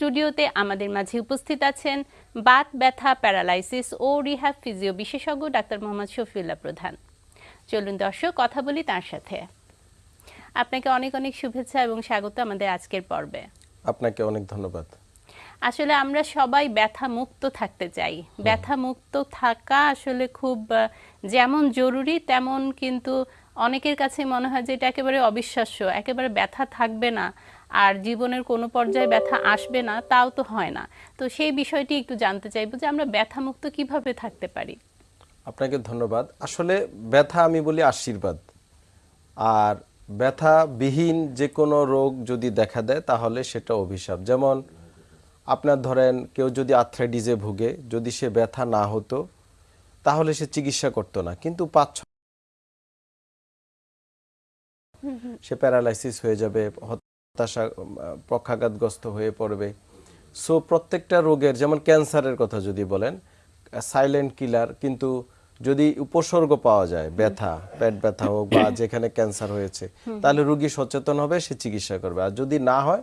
স্টুডিওতে আমাদের মাঝে উপস্থিত আছেন বাত ব্যথা প্যারালাইসিস ও রিহ্যাব ফিজিও বিশেষজ্ঞ ডাক্তার মোহাম্মদ শফিউল্লাহ প্রধান। চলুন দর্শক কথা বলি তার সাথে। আপনাকে অনেক অনেক শুভেচ্ছা এবং স্বাগত আমাদের আজকের পর্বে। আপনাকে অনেক ধন্যবাদ। আসলে আমরা সবাই ব্যথা মুক্ত থাকতে চাই। ব্যথা মুক্ত থাকা আসলে খুব যেমন জরুরি তেমন কিন্তু অনেকের কাছে মনে হয় যে এটা একেবারে অবিশ্বাস্য। একেবারে ব্যথা থাকবে না। আর জীবনের কোনো পর্যায়ে ব্যথা আসবে না তাও তো হয় না। তো সেই বিষয়টি একটু জানতে চাইব যে আমরা ব্যথা মুক্ত কীভাবে থাকতে পারি? আপনাকে ধন্যবাদ। আসলে ব্যথা আমি বলি আশীর্বাদ। আর ব্যথাবিহীন যে কোনো রোগ যদি দেখা দেয় তাহলে সেটা অভিশাপ। যেমন আপনার ধরেন কেউ যদি আর্থ্রাইটিসে ভুগে যদি সে ব্যথা না হতো তাহলে সে চিকিৎসা করতো না। কিন্তু পাঁচ সে প্যারালাইসিস হয়ে যাবে হতাশা পক্ষাঘাতগ্রস্ত হয়ে পড়বে। সো প্রত্যেকটা রোগের, যেমন ক্যান্সারের কথা যদি বলেন সাইলেন্ট কিলার কিন্তু যদি উপসর্গ পাওয়া যায়, ব্যথা, পেট ব্যথা হোক বা যেখানে ক্যান্সার হয়েছে, তাহলে রোগী সচেতন হবে, সে চিকিৎসা করবে। আর যদি না হয়,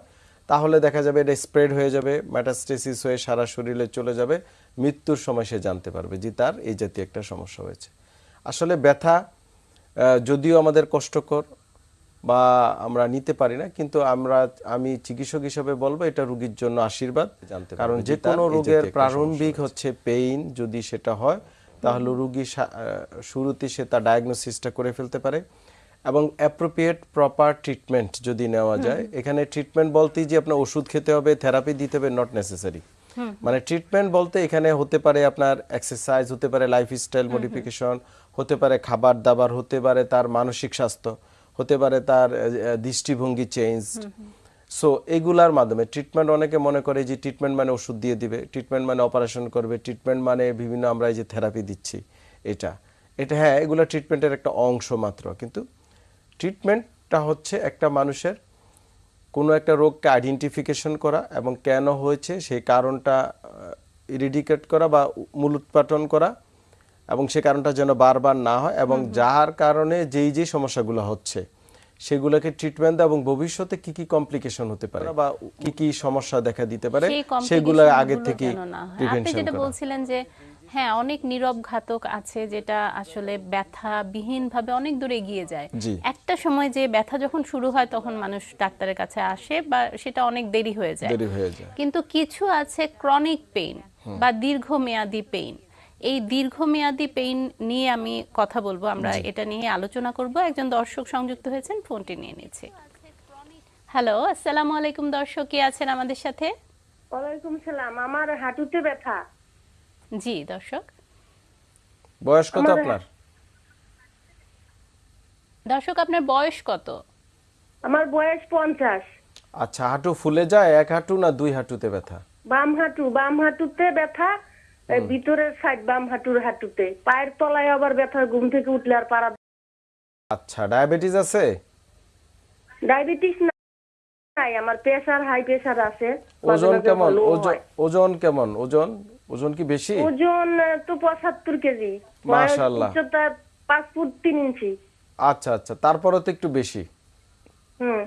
তাহলে দেখা যাবে এটা স্প্রেড হয়ে যাবে ম্যাটাস্টেসিস হয়ে সারা শরীরে চলে যাবে, মৃত্যুর সময় সে জানতে পারবে যে তার এই জাতীয় একটা সমস্যা হয়েছে। আসলে ব্যথা যদিও আমাদের কষ্টকর বা আমরা নিতে পারি না কিন্তু আমরা আমি চিকিৎসক হিসেবে বলব এটা রোগীর জন্য আশীর্বাদ। কারণ যে কোনো রোগের প্রারম্ভিক হচ্ছে পেইন যদি সেটা হয় তাহলে রোগী শুরুতে সে তার ডায়াগনোসিসটা করে ফেলতে পারে এবং অ্যাপ্রোপ্রিয়েট প্রপার ট্রিটমেন্ট যদি নেওয়া যায় এখানে ট্রিটমেন্ট বলতেই যে আপনার ওষুধ খেতে হবে থেরাপি দিতে হবে নট নেসেসারি মানে ট্রিটমেন্ট বলতে এখানে হতে পারে আপনার এক্সারসাইজ হতে পারে লাইফস্টাইল মডিফিকেশন হতে পারে খাবার দাবার হতে পারে তার মানসিক স্বাস্থ্য। হতে পারে তার দৃষ্টিভঙ্গি চেঞ্জ সো এগুলার মাধ্যমে ট্রিটমেন্ট অনেকে মনে করে যে ট্রিটমেন্ট মানে ওষুধ দিয়ে দিবে ট্রিটমেন্ট মানে অপারেশন করবে ট্রিটমেন্ট মানে বিভিন্ন আমরা এই যে থেরাপি দিচ্ছি এটা। এটা হ্যাঁ এগুলো ট্রিটমেন্টের একটা অংশ মাত্র কিন্তু ট্রিটমেন্টটা হচ্ছে একটা মানুষের কোনো একটা রোগকে আইডেন্টিফিকেশন করা এবং কেন হয়েছে সেই কারণটা ইরিডিকেট করা বা মূলোৎপাটন করা। এবং সে কারণটা যেন বারবার না হয় এবং যার কারণে যেই যেই সমস্যাগুলো হচ্ছে সেগুলোকে ট্রিটমেন্ট দেওয়া এবং ভবিষ্যতে কি কি কমপ্লিকেশন হতে পারে বা কি কি সমস্যা দেখা দিতে পারে সেগুলো আগে থেকে আপনি যেটা বলছিলেন যে হ্যাঁ অনেক নীরব ঘাতক আছে যেটা আসলে ব্যথা বিহীন ভাবে অনেক দূরে এগিয়ে যায়। একটা সময় যে ব্যথা যখন শুরু হয় তখন মানুষ ডাক্তারের কাছে আসে বা সেটা অনেক দেরি হয়ে যায়। দেরি হয়ে যায়। কিন্তু কিছু আছে ক্রনিক পেইন বা দীর্ঘমেয়াদী পেইন এই দীর্ঘমেয়াদী পেইন নিয়ে আমি কথা বলব। আমরা এটা নিয়ে আলোচনা করব। একজন দর্শক সংযুক্ত হয়েছেন ফোনটি নিয়ে নিচ্ছি। হ্যালো আসসালামু আলাইকুম দর্শক কে আছেন আমাদের সাথে? ওয়ালাইকুম সালাম আমার হাঁটুতে ব্যথা। জি দর্শক। বয়স কত আপনার? দর্শক আপনার বয়স কত? আমার বয়স পঞ্চাশ। আচ্ছা হাঁটু ফুলে যায় এক হাঁটু না দুই হাঁটুতে ব্যথা? বাম হাঁটু বাম হাঁটুতে ব্যথা ভিতরের সাইড বাম হাঁটুর হাঁটুতে। পায়ের তলায় আবার ব্যথা ঘুম থেকে উঠলে আর পারা আচ্ছা ডায়াবেটিস আছে? ডায়াবেটিস নাই আমার প্রেসার হাই প্রেসার আছে। ওজন কেমন? ওজন কেমন? ওজন? ওজন কি বেশি? ওজন তো পঁচাত্তর কেজি। বয়স মাশাআল্লাহ। উচ্চতা পাঁচ ফুট তিন ইঞ্চি। আচ্ছা আচ্ছা তারপরও তো একটু বেশি। হুম।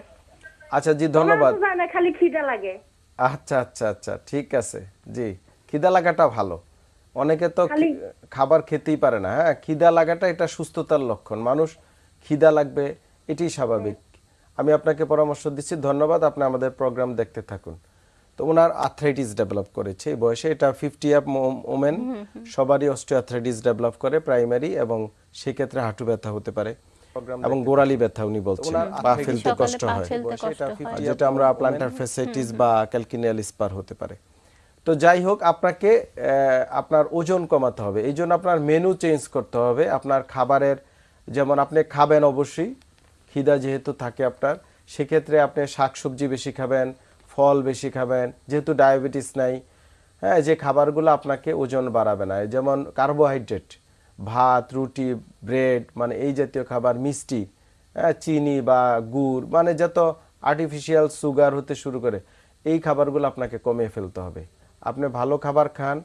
আচ্ছা জি ধন্যবাদ। খালি খিদা লাগে। আচ্ছা আচ্ছা আচ্ছা ঠিক আছে জি। খিদা লাগাটা ভালো। অনেকে তো খাবার খেতেই পারে না হ্যাঁ? খিদা লাগাটা এটা সুস্থতার লক্ষণ। মানুষ খিদা লাগবে এটি স্বাভাবিক। আমি আপনাকে পরামর্শ দিচ্ছি ধন্যবাদ আপনি আমাদের প্রোগ্রাম দেখতে থাকুন। তো ওনার আর্থ্রাইটিস ডেভেলপ করেছে এই বয়সে এটা ফিফটি আপ ওমেন সবারই অস্টিওআর্থ্রাইটিস ডেভেলপ করে প্রাইমারি এবং সেক্ষেত্রে হাঁটু ব্যথা হতে পারে এবং গোড়ালি ব্যথা উনি বলছেন। পা ফেলতে কষ্ট হয়। ফেলতে কষ্ট হয়। যেটা আমরা প্লান্টার ফেসাইটিস বা ক্যালকিনিয়াল স্পার হতে পারে। তো যাই হোক, আপনাকে আপনার ওজন কমাতে হবে। এই জন্য আপনার মেনু চেঞ্জ করতে হবে। আপনার খাবারের, যেমন আপনি খাবেন অবশ্যই, খিদা যেহেতু থাকে আপনার, সেক্ষেত্রে আপনি শাকসবজি বেশি খাবেন, ফল বেশি খাবেন, যেহেতু ডায়াবেটিস নাই হ্যাঁ যে খাবারগুলো আপনাকে ওজন বাড়াবে না। যেমন কার্বোহাইড্রেট ভাত, রুটি ব্রেড মানে এই জাতীয় খাবার, মিষ্টি হ্যাঁ চিনি বা গুড় মানে যত আর্টিফিশিয়াল সুগার হতে শুরু করে, এই খাবারগুলো আপনাকে কমিয়ে ফেলতে হবে। আপনি ভালো খাবার খান,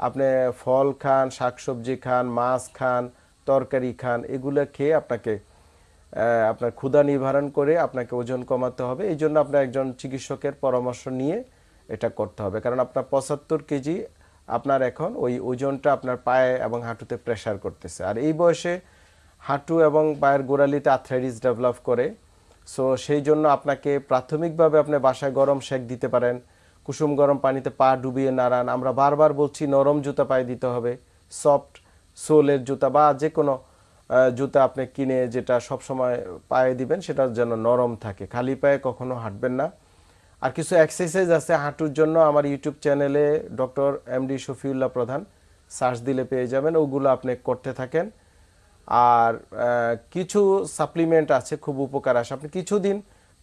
আপনি ফল খান, শাকসবজি খান, মাছ খান, তরকারি খান, এগুলো খেয়ে আপনাকে আপনার ক্ষুধা নিবারণ করে আপনাকে ওজন কমাতে হবে। এই জন্য আপনার একজন চিকিৎসকের পরামর্শ নিয়ে এটা করতে হবে। কারণ আপনার পঁচাত্তর কেজি আপনার এখন ওই ওজনটা আপনার পায়ে এবং হাঁটুতে প্রেশার করতেছে। আর এই বয়সে হাঁটু এবং পায়ের গোড়ালিতে আর্থ্রাইটিস ডেভেলপ করে। সো সেই জন্য আপনাকে প্রাথমিকভাবে আপনি বাসায় গরম শেক দিতে পারেন। কুসুম গরম পানিতে পা ডুবিয়ে নাড়ান। আমরা বারবার বলছি, নরম জুতা পায়ে দিতে হবে। সফট সোলের জুতা বা যে কোনো জুতা আপনি কিনে যেটা সবসময় পায়ে দিবেন, সেটা যেন নরম থাকে। খালি পায়ে কখনো হাঁটবেন না। আর কিছু এক্সারসাইজ আছে হাঁটুর জন্য। আমার ইউটিউব চ্যানেলে ডক্টর এমডি শফিউল্লাহ প্রধান, সার্চ দিলে পেয়ে যাবেন। ওগুলো আপনি করতে থাকেন। আর কিছু সাপ্লিমেন্ট আছে, খুব উপকার আসে। আপনি কিছুদিন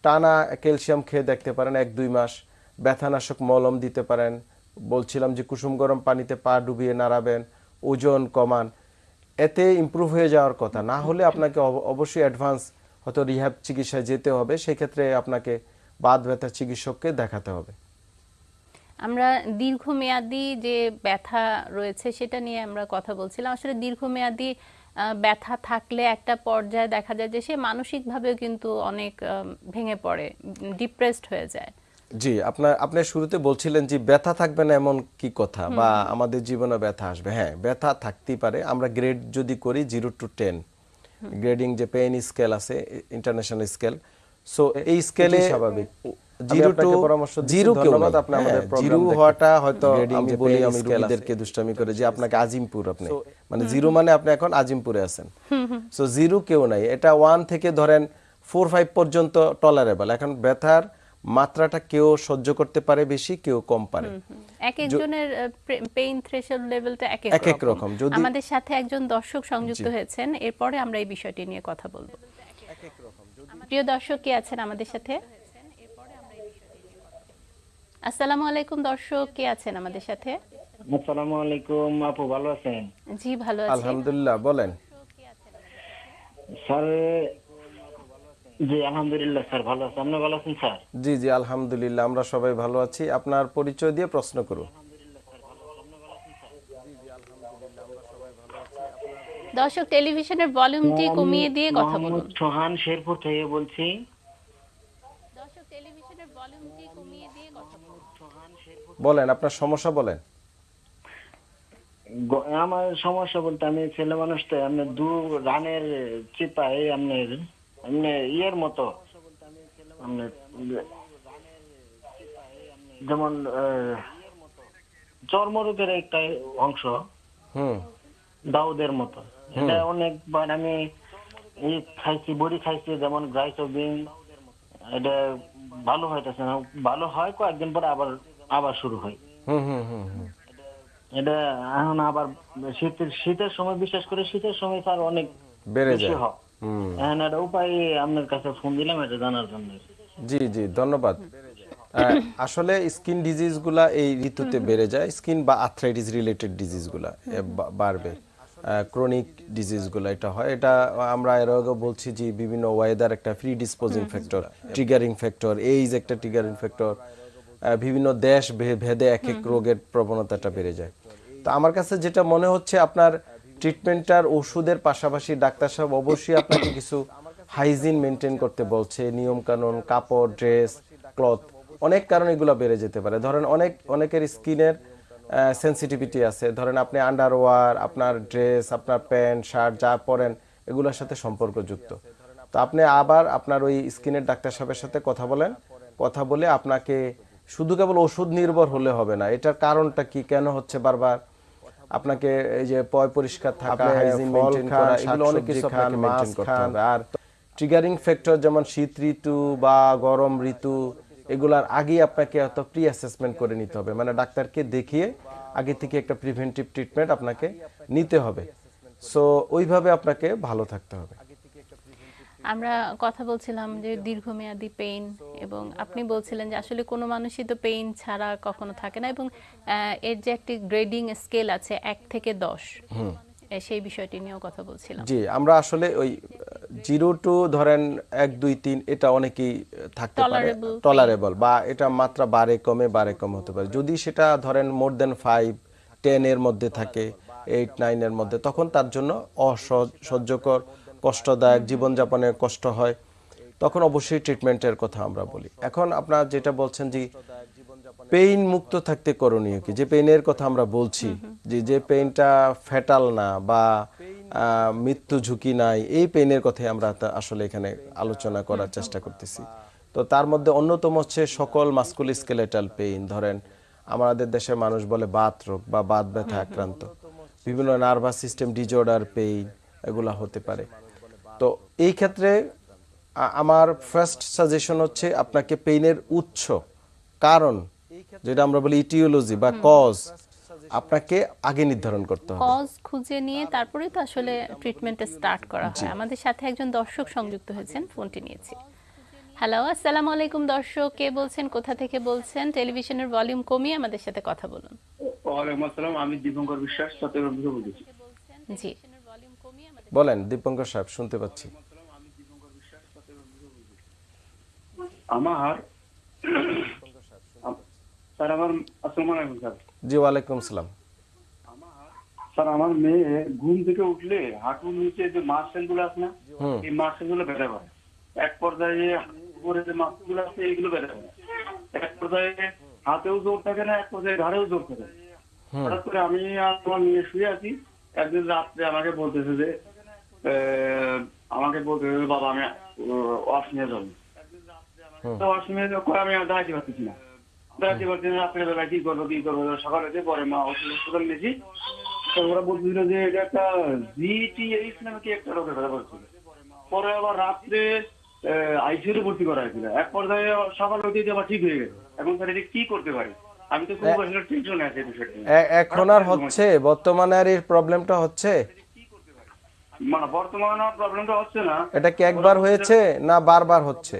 টানা ক্যালসিয়াম খেয়ে দেখতে পারেন, এক দুই মাস। ব্যথানাশক মলম দিতে পারেন। বলছিলাম যে কুসুম গরম পানিতে পা ডুবিয়ে নাড়াবেন, ওজন কমান। এতে ইমপ্রুভ হয়ে যাওয়ার কথা। না হলে আপনাকে অব- অবশ্যই অ্যাডভান্স হয়তো রিহ্যাব চিকিৎসায় যেতে হবে। সেক্ষেত্রে আপনাকে বাদ ব্যথা চিকিৎসককে দেখাতে হবে। আমরা দীর্ঘমেয়াদী যে ব্যথা রয়েছে সেটা নিয়ে আমরা কথা বলছিলাম। আসলে দীর্ঘমেয়াদী ব্যথা থাকলে একটা পর্যায়ে দেখা যায় যে সে মানসিকভাবেও কিন্তু অনেক ভেঙে পড়ে ডিপ্রেসড হয়ে যায়। জি আপনার আপনি শুরুতে বলছিলেন যে ব্যথা থাকবে না এমন কি কথা বা আমাদের জীবনে ব্যথা আসবে। হ্যাঁ ব্যথা থাকতেই পারে। আমরা গ্রেড যদি করি জিরো টু টেন গ্রেডিং যে পেইন স্কেল আছে ইন্টারন্যাশনাল স্কেল সো এই স্কেলে স্বাভাবিক। জিরো টু জিরো কেউ হ্যাঁ, জিরো হওয়াটা হয়তো আমি বলি আমি রোগীদেরকে দুষ্টামি করে যে আপনাকে আজিমপুর আপনি। মানে জিরো মানে আপনি এখন আজিমপুরে আছেন। সো জিরো কেউ নাই। এটা ওয়ান থেকে ধরেন ফোর ফাইভ পর্যন্ত টলারেবল এখন ব্যথার মাত্রাটা কেউ সহ্য করতে পারে বেশি কেউ কম পারে। এক একজনের পেইন থ্রেশল লেভেলটা এক এক এক রকম। যদি- আমাদের সাথে একজন দর্শক সংযুক্ত হয়েছেন এরপরে আমরা এই বিষয়টি নিয়ে কথা বলব। প্রিয় দর্শক কে আছেন আমাদের সাথে? আসসালামু আলাইকুম দর্শক কে আছেন আমাদের সাথে? আসসালামু আলাইকুম আপু ভালো আছেন? জি ভালো আছি। আলহামদুলিল্লাহ বলেন। স্যার জি আলহামদুলিল্লাহ স্যার ভালো আছেন আপনি ভালো আছেন স্যার? জি জি আলহামদুলিল্লাহ আমরা সবাই ভালো আছি। আপনার পরিচয় দিয়ে প্রশ্ন করুন। দর্শক টেলিভিশনের ভলিউমটি কমিয়ে দিয়ে কথা বলুন। সোহান শেরপুর থেকে বলছি। দর্শক টেলিভিশনের ভলিউমটি কমিয়ে দিয়ে কথা বলুন। বলেন আপনার সমস্যা বলেন। আমার সমস্যা বলতে আমি ছেলে মানুষ তো আপনি দু রানের চিপাই আপনার এমনি ইয়ের মতো যেমন চর্মরোগের একটা অংশ দাউদের মতো এটা অনেকবার আমি খাইছি বড়ি খাইছি যেমন গ্রাইসোবিন এটা ভালো হইতেছে না ভালো হয় কয়েকদিন পরে আবার আবার শুরু হয় হুম হুম হুম হুম এটা এখন আবার শীতের শীতের সময় বিশেষ করে শীতের সময় স্যার অনেক বেড়ে বেশি যায় হয় হুম উপায় আপনার কাছে ফোন দিলাম এটা জানার জন্য। জি জি ধন্যবাদ। আসলে স্কিন ডিজিজগুলা এই ঋতুতে বেড়ে যায় স্কিন বা আর্থ্রাইটিস রিলেটেড ডিজিজগুলা বাড়বে। ক্রনিক ডিজিজগুলো এটা হয়। এটা আমরা এর আগে বলছি যে বিভিন্ন ওয়েদার একটা predisposing factor triggering factor age একটা ট্রিগারিং ফ্যাক্টর বিভিন্ন দেশ ভেদে এক এক রোগের প্রবণতাটা বেড়ে যায়। তো আমার কাছে যেটা মনে হচ্ছে আপনার ট্রিটমেন্টটার ওষুধের পাশাপাশি ডাক্তার সাহেব অবশ্যই আপনাকে কিছু হাইজিন মেনটেন করতে বলছে। নিয়ম কানুন কাপড় ড্রেস ক্লথ অনেক কারণে এগুলো বেড়ে যেতে পারে। ধরেন অনেক, অনেকের স্কিনের সেন্সিটিভিটি আছে। ধরেন আপনি আন্ডারওয়ার আপনার ড্রেস আপনার প্যান্ট শার্ট যা পরেন, এগুলোর সাথে সম্পর্কযুক্ত। তো আপনি আবার আপনার ওই স্কিনের ডাক্তার সাহেবের সাথে কথা বলেন। কথা বলে আপনাকে শুধু কেবল ওষুধ নির্ভর হলে হবে না। এটার কারণটা কি? কেন হচ্ছে বারবার? আপনাকে এই যে পয় পরিষ্কার থাকা হাইজিন মেইনটেইন করা এগুলো অনেক কিছু আপনাকে মেইনটেইন করতে হবে। আর ট্রিগারিং ফ্যাক্টর যেমন শীত ঋতু বা গরম ঋতু এগুলার আগেই আপনাকে এত প্রি অ্যাসেসমেন্ট করে নিতে হবে। মানে ডাক্তারকে দেখিয়ে আগে থেকে একটা প্রিভেন্টিভ ট্রিটমেন্ট আপনাকে নিতে হবে। সো ওইভাবে আপনাকে ভালো থাকতে হবে। আমরা কথা বলছিলাম যে দীর্ঘমেয়াদী পেইন এবং আপনি বলছিলেন যে আসলে কোনো মানুষই তো পেইন ছাড়া কখনো থাকে না এবং এর যে একটি গ্রেডিং স্কেল আছে এক থেকে দশ সেই বিষয়টি নিয়েও কথা বলছিলাম। জি আমরা আসলে ওই জিরো টু ধরেন এক দুই তিন এটা অনেকেই থাকতে পারে. টলারেবল বা এটা মাত্রা বারে কমে বারে কম হতে পারে। যদি সেটা ধরেন মোর দেন ফাইভ টেন এর মধ্যে থাকে এইট নাইন এর মধ্যে তখন তার জন্য অসহ্যকর কষ্টদায়ক, জীবনযাপনে কষ্ট হয়, তখন অবশ্যই ট্রিটমেন্টের কথা আমরা বলি। এখন আপনার যেটা বলছেন যে পেইন মুক্ত থাকতে করণীয় কি? যে পেইনের কথা আমরা বলছি, যে যে পেইনটা ফ্যাটাল না বা মৃত্যু ঝুঁকি নাই, এই পেইনের কথাই আমরা আসলে এখানে আলোচনা করার চেষ্টা করতেছি। তো তার মধ্যে অন্যতম হচ্ছে সকল মাস্কুল স্কেলেটাল পেইন ধরেন আমাদের দেশের মানুষ বলে বাত রোগ বা বাত ব্যথা আক্রান্ত। বিভিন্ন নার্ভাস সিস্টেম ডিজঅর্ডার পেইন এগুলা হতে পারে। তো এই ক্ষেত্রে আমার ফার্স্ট সাজেশন হচ্ছে আপনাকে পেইনের উৎস কারণ যেটা আমরা বলি ইটিওলজি বা কজ আপনাকে আগে নির্ধারণ করতে হবে। কজ খুঁজে নিয়ে তারপরে তো আসলে ট্রিটমেন্ট স্টার্ট করা হয়। আমাদের সাথে একজন দর্শক সংযুক্ত হয়েছেন ফোনটি নিয়েছি। হ্যালো আসসালামু আলাইকুম দর্শক কে বলছেন কোথা থেকে বলছেন? টেলিভিশনের ভলিউম কমিয়ে আমাদের সাথে কথা বলুন। ওয়ালাইকুম আসসালাম আমি দীপঙ্কর বিশ্বাস চট্টগ্রাম থেকে বলছি। জি। বলেন দীপঙ্কর সাহেব শুনতে পাচ্ছি। আমার স্যার আমার আসসালামু আলাইকুম স্যার। জি ওয়ালাইকুম সালাম। স্যার আমার মেয়ে ঘুম থেকে উঠলে হাঁটুর নিচে যে মাসেলগুলো আছে না এই মাসেলগুলো ব্যথা করে। এক পর্যায়ে উপরে যে মাসেলগুলো আছে এইগুলো ব্যথা করে। এক পর্যায়ে হাতেও জোর থাকে না এক পর্যায়ে ঘাড়েও জোর থাকে হঠাৎ করে আমি আর আমার মেয়ে শুয়ে আছি। একদিন রাত্রে আমাকে বলতেছে যে আমাকে বলতে যে, বাবা আমি ওয়াশ নিয়ে যাব। তো ওয়াশ নিয়ে যাব আমি আর দাঁড়াতে পারতেছি না। পারছি না কি করব কি করব সকালে যে পরে মা ওষুধ হাসপাতাল নিয়েছি। তো ওরা বলছিল যে এটা একটা জিটিএইচ নামে কি একটা রোগের কথা বলছিল। পরে আবার রাত্রে আইসিইউতে ভর্তি করা হয়েছিল। এক পর্যায়ে সকাল হতে আবার ঠিক হয়ে গেছে। এখন স্যার এটা কি করতে পারি? আমি তো খুব টেনশনে আছি বিষয়টা এখন আর হচ্ছে? বর্তমানে আর এই প্রবলেমটা হচ্ছে? মানে বর্তমানে প্রবলেমটা হচ্ছে না। এটা কি একবার হয়েছে না বারবার হচ্ছে?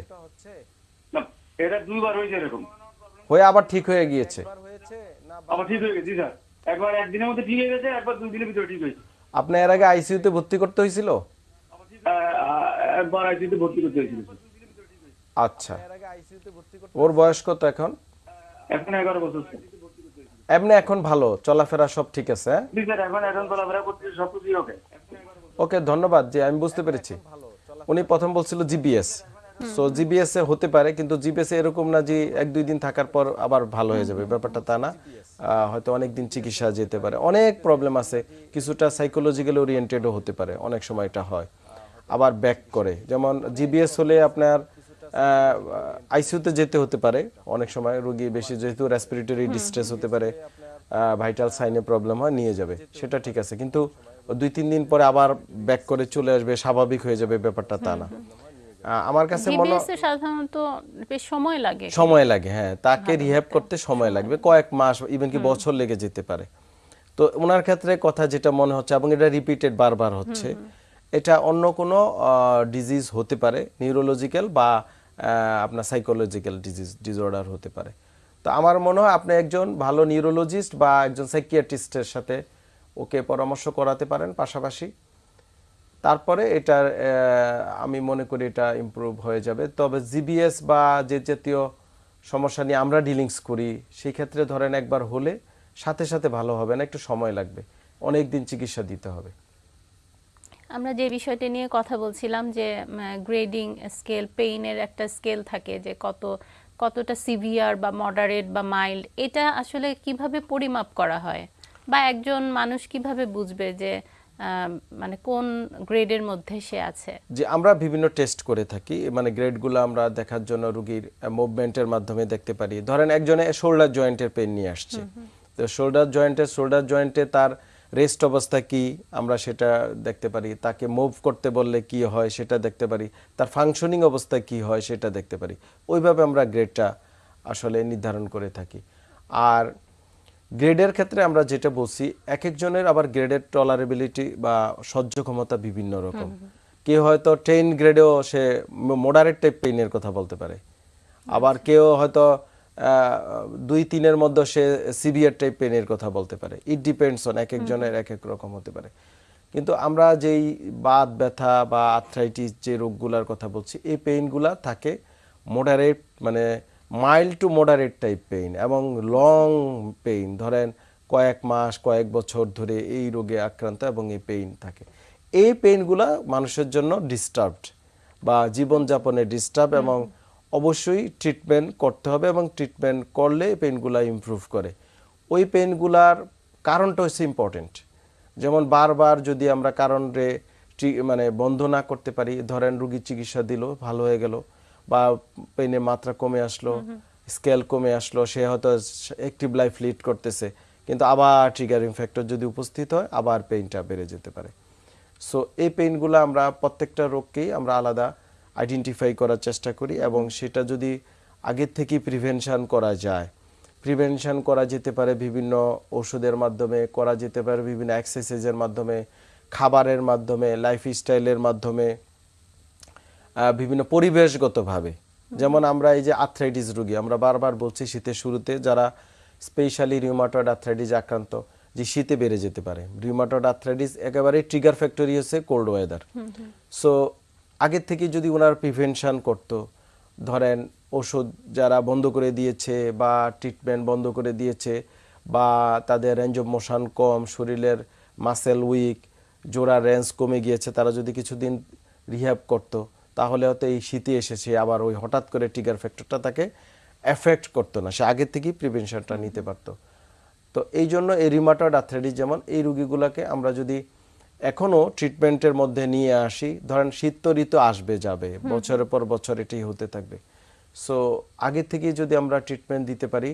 এটা দুইবার হয়েছে এরকম। হয়ে আবার ঠিক হয়ে গিয়েছে। আবার ঠিক হয়ে গেছে স্যার। একবার একদিনের মধ্যে ঠিক হয়ে গেছে একবার দুই দিনের ভিতরে ঠিক হয়েছে। আপনি এর আগে আইসিইউতে ভর্তি করতে হয়েছিল? একবার ভর্তি করতে হয়েছিল আচ্ছা। ওর বয়স কত এখন? এখন এগারো বছর স্যার। এমনি এখন ভালো চলাফেরা সব ঠিক আছে হ্যাঁ? জি স্যার এখন এখন চলাফেরা করতে সব কিছুই ওকে ওকে ধন্যবাদ জি আমি বুঝতে পেরেছি। উনি প্রথম বলছিল জিবিএস সো জিবিএস এ হতে পারে কিন্তু জিবিএস এরকম না যে এক দুই দিন থাকার পর আবার ভালো হয়ে যাবে। ব্যাপারটা তা না। হয়তো অনেক দিন চিকিৎসা যেতে পারে। অনেক প্রবলেম আছে। কিছুটা সাইকোলজিক্যাল ওরিয়েন্টেডও হতে পারে। অনেক সময় এটা হয়। আবার ব্যাক করে। যেমন জিবিএস হলে আপনার আইসিইউতে যেতে হতে পারে। অনেক সময় রোগী বেশি যেহেতু রেসপিরেটরি ডিস্ট্রেস হতে পারে ভাইটাল সাইনে প্রবলেম হয় নিয়ে যাবে। সেটা ঠিক আছে। কিন্তু দুই তিন দিন পরে আবার ব্যাক করে চলে আসবে স্বাভাবিক হয়ে যাবে ব্যাপারটা তা না। আমার কাছে মনে সাধারণত বেশ সময় লাগে। সময় লাগে হ্যাঁ। তাকে রিহ্যাব করতে সময় লাগবে কয়েক মাস ইভেন কি বছর লেগে যেতে পারে। তো ওনার ক্ষেত্রে কথা যেটা মনে হচ্ছে এবং এটা রিপিটেড বারবার হচ্ছে এটা অন্য কোনো ডিজিজ হতে পারে নিউরোলজিক্যাল বা আপনার সাইকোলজিক্যাল ডিজিজ ডিসঅর্ডার হতে পারে। তো আমার মনে হয় আপনি একজন ভালো নিউরোলজিস্ট বা একজন সাইকিয়াট্রিস্টের সাথে ওকে পরামর্শ করাতে পারেন পাশাপাশি। তারপরে এটা আমি মনে করি এটা ইমপ্রুভ হয়ে যাবে। তবে জিবিএস বা যে জাতীয় সমস্যা নিয়ে আমরা ডিলিংস করি সেই ক্ষেত্রে ধরেন একবার হলে সাথে সাথে ভালো হবে না, একটু সময় লাগবে। অনেক দিন চিকিৎসা দিতে হবে। আমরা যে বিষয়টি নিয়ে কথা বলছিলাম যে গ্রেডিং স্কেল পেইনের একটা স্কেল থাকে যে কত, কতটা সিভিয়ার বা মডারেট বা মাইল্ড এটা আসলে কীভাবে পরিমাপ করা হয়? বা একজন মানুষ কীভাবে বুঝবে যে মানে কোন গ্রেডের মধ্যে সে আছে? যে আমরা বিভিন্ন টেস্ট করে থাকি মানে গ্রেডগুলো আমরা দেখার জন্য রুগীর মুভমেন্টের মাধ্যমে দেখতে পারি। ধরেন একজনে শোল্ডার জয়েন্টের পেন নিয়ে আসছে। তো শোল্ডার জয়েন্টে শোল্ডার জয়েন্টে তার রেস্ট অবস্থা কি? আমরা সেটা দেখতে পারি। তাকে মুভ করতে বললে কি হয় সেটা দেখতে পারি। তার ফাংশনিং অবস্থা কি হয় সেটা দেখতে পারি। ওইভাবে আমরা গ্রেডটা আসলে নির্ধারণ করে থাকি। আর গ্রেডের ক্ষেত্রে আমরা যেটা বলছি এক একজনের আবার গ্রেডের টলারেবিলিটি বা সহ্য ক্ষমতা বিভিন্ন রকম। কেউ হয়তো টেন গ্রেডেও সে মোডারেট টাইপ পেইনের কথা বলতে পারে। আবার কেউ হয়তো দুই তিনের মধ্যে সে সিভিয়ার টাইপ পেনের কথা বলতে পারে। ইট ডিপেন্ডস অন এক একজনের এক এক রকম হতে পারে। কিন্তু আমরা যেই বাত ব্যথা বা আর্থ্রাইটিস যে রোগগুলার কথা বলছি এই পেইনগুলা থাকে মোডারেট মানে mild to moderate type pain এবং লং পেইন ধরেন কয়েক মাস কয়েক বছর ধরে এই রোগে আক্রান্ত এবং এই পেইন থাকে। এই পেইনগুলা মানুষের জন্য ডিস্টার্বড বা জীবনযাপনে ডিস্টার্ব এবং অবশ্যই ট্রিটমেন্ট করতে হবে এবং ট্রিটমেন্ট করলে পেনগুলা ইমপ্রুভ করে। ওই পেনগুলার কারণটা হচ্ছে ইম্পর্টেন্ট যেমন বারবার যদি আমরা কারণে মানে বন্ধ না করতে পারি ধরেন রুগীর চিকিৎসা দিল ভালো হয়ে গেল বা পেনের মাত্রা কমে আসলো স্কেল কমে আসলো সে হয়তো অ্যাক্টিভ লাইফ লিড করতেছে। কিন্তু আবার ট্রিগারিং ফ্যাক্টর যদি উপস্থিত হয় আবার পেইনটা বেড়ে যেতে পারে। সো এই পেইনগুলো আমরা প্রত্যেকটা রোগকেই আমরা আলাদা আইডেন্টিফাই করার চেষ্টা করি এবং সেটা যদি আগের থেকেই প্রিভেনশন করা যায় প্রিভেনশন করা যেতে পারে বিভিন্ন ওষুধের মাধ্যমে করা যেতে পারে বিভিন্ন এক্সারসাইজের মাধ্যমে খাবারের মাধ্যমে লাইফস্টাইলের মাধ্যমে। বিভিন্ন পরিবেশগতভাবে। যেমন আমরা এই যে আর্থ্রাইটিস রোগী আমরা বারবার বলছি শীতের শুরুতে যারা স্পেশালি রিউমাটয়েড আর্থ্রাইটিস আক্রান্ত যে শীতে বেড়ে যেতে পারে। রিউমাটয়েড আর্থ্রাইটিস একেবারে ট্রিগার ফ্যাক্টরি হচ্ছে কোল্ড ওয়েদার সো আগের থেকে যদি ওনার প্রিভেনশান করতো ধরেন ওষুধ যারা বন্ধ করে দিয়েছে বা ট্রিটমেন্ট বন্ধ করে দিয়েছে বা তাদের রেঞ্জ অফ মোশন কম শরীরের মাসেল উইক জোড়া রেঞ্জ কমে গিয়েছে তারা যদি কিছুদিন রিহ্যাব করতো তাহলে হয়তো এই শীতে এসেছে আবার ওই হঠাৎ করে টিগার ফ্যাক্টরটা তাকে এফেক্ট করতো না। সে আগের থেকেই প্রিভেনশনটা নিতে পারতো। তো এই জন্য এই রিমাটয়েড আর্থ্রাইটিস যেমন এই রুগীগুলোকে আমরা যদি এখনও ট্রিটমেন্টের মধ্যে নিয়ে আসি ধরেন শীত তো ঋতু আসবে যাবে বছরের পর বছর এটি হতে থাকবে। সো আগে থেকেই যদি আমরা ট্রিটমেন্ট দিতে পারি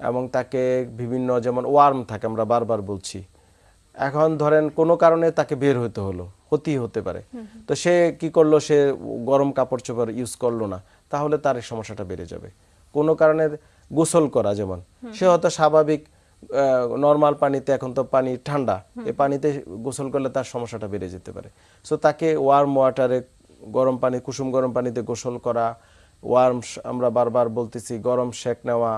এবং তাকে বিভিন্ন যেমন ওয়ার্ম থাকে আমরা বারবার বলছি। এখন ধরেন কোনো কারণে তাকে বের হতে হলো। ক্ষতি হতে পারে। তো সে কি করল? সে গরম কাপড় চোপড় ইউজ করল না। তাহলে তার সমস্যাটা বেড়ে যাবে। কোনো কারণে গোসল করা যেমন। সে হয়তো স্বাভাবিক নর্মাল পানিতে, এখন তো পানি ঠান্ডা। এই পানিতে গোসল করলে তার সমস্যাটা বেড়ে যেতে পারে। সো তাকে ওয়ার্ম ওয়াটারে গরম পানি, কুসুম গরম পানিতে গোসল করা ওয়ার্ম আমরা বারবার বলতেছি গরম শেক নেওয়া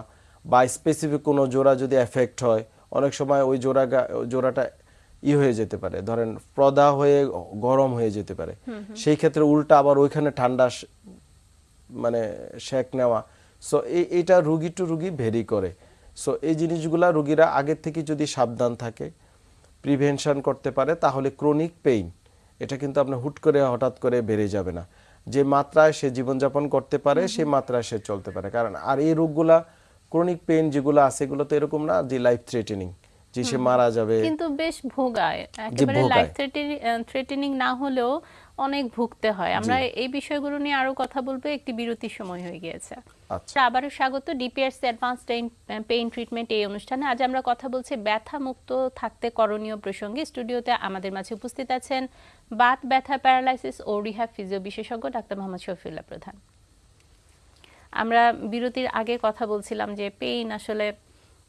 বা স্পেসিফিক কোনো জোড়া যদি এফেক্ট হয়, অনেক সময় ওই জোড়া জোড়াটা ই হয়ে যেতে পারে। ধরেন প্রদা হয়ে গরম হয়ে যেতে পারে। সেই ক্ষেত্রে উল্টা আবার ওইখানে ঠান্ডা মানে শেক নেওয়া। সো এইটা রুগী টু রুগী ভেরি করে। সো এই জিনিসগুলা রুগীরা আগের থেকে যদি সাবধান থাকে প্রিভেনশন করতে পারে তাহলে ক্রনিক পেইন এটা কিন্তু আপনার হুট করে হঠাৎ করে বেড়ে যাবে না। যে মাত্রায় সে জীবনযাপন করতে পারে সেই মাত্রায় সে চলতে পারে। কারণ আর এই রোগগুলা ক্রনিক পেইন যেগুলো আছে এগুলো তো এরকম না যে লাইফ থ্রেটেনিং যে সে মারা যাবে। কিন্তু বেশ ভোগায়। একেবারে লাইফ থ্রেটেনিং না হলেও অনেক ভুগতে হয়। আমরা এই বিষয়গুলো নিয়ে আরও কথা বলব একটি বিরতির সময় হয়ে গিয়েছে। আচ্ছা। আবারও স্বাগত ডিপিআরস অ্যাডভান্স পেইন ট্রিটমেন্ট এই অনুষ্ঠানে। আজ আমরা কথা বলছি ব্যথা মুক্ত থাকতে করণীয় প্রসঙ্গে। স্টুডিওতে আমাদের মাঝে উপস্থিত আছেন বাত ব্যথা প্যারালাইসিস ও রিহ্যাব ফিজিও বিশেষজ্ঞ ডাক্তার মোহাম্মদ শফিউল্লাহ প্রধান। আমরা বিরতির আগে কথা বলছিলাম যে পেইন আসলে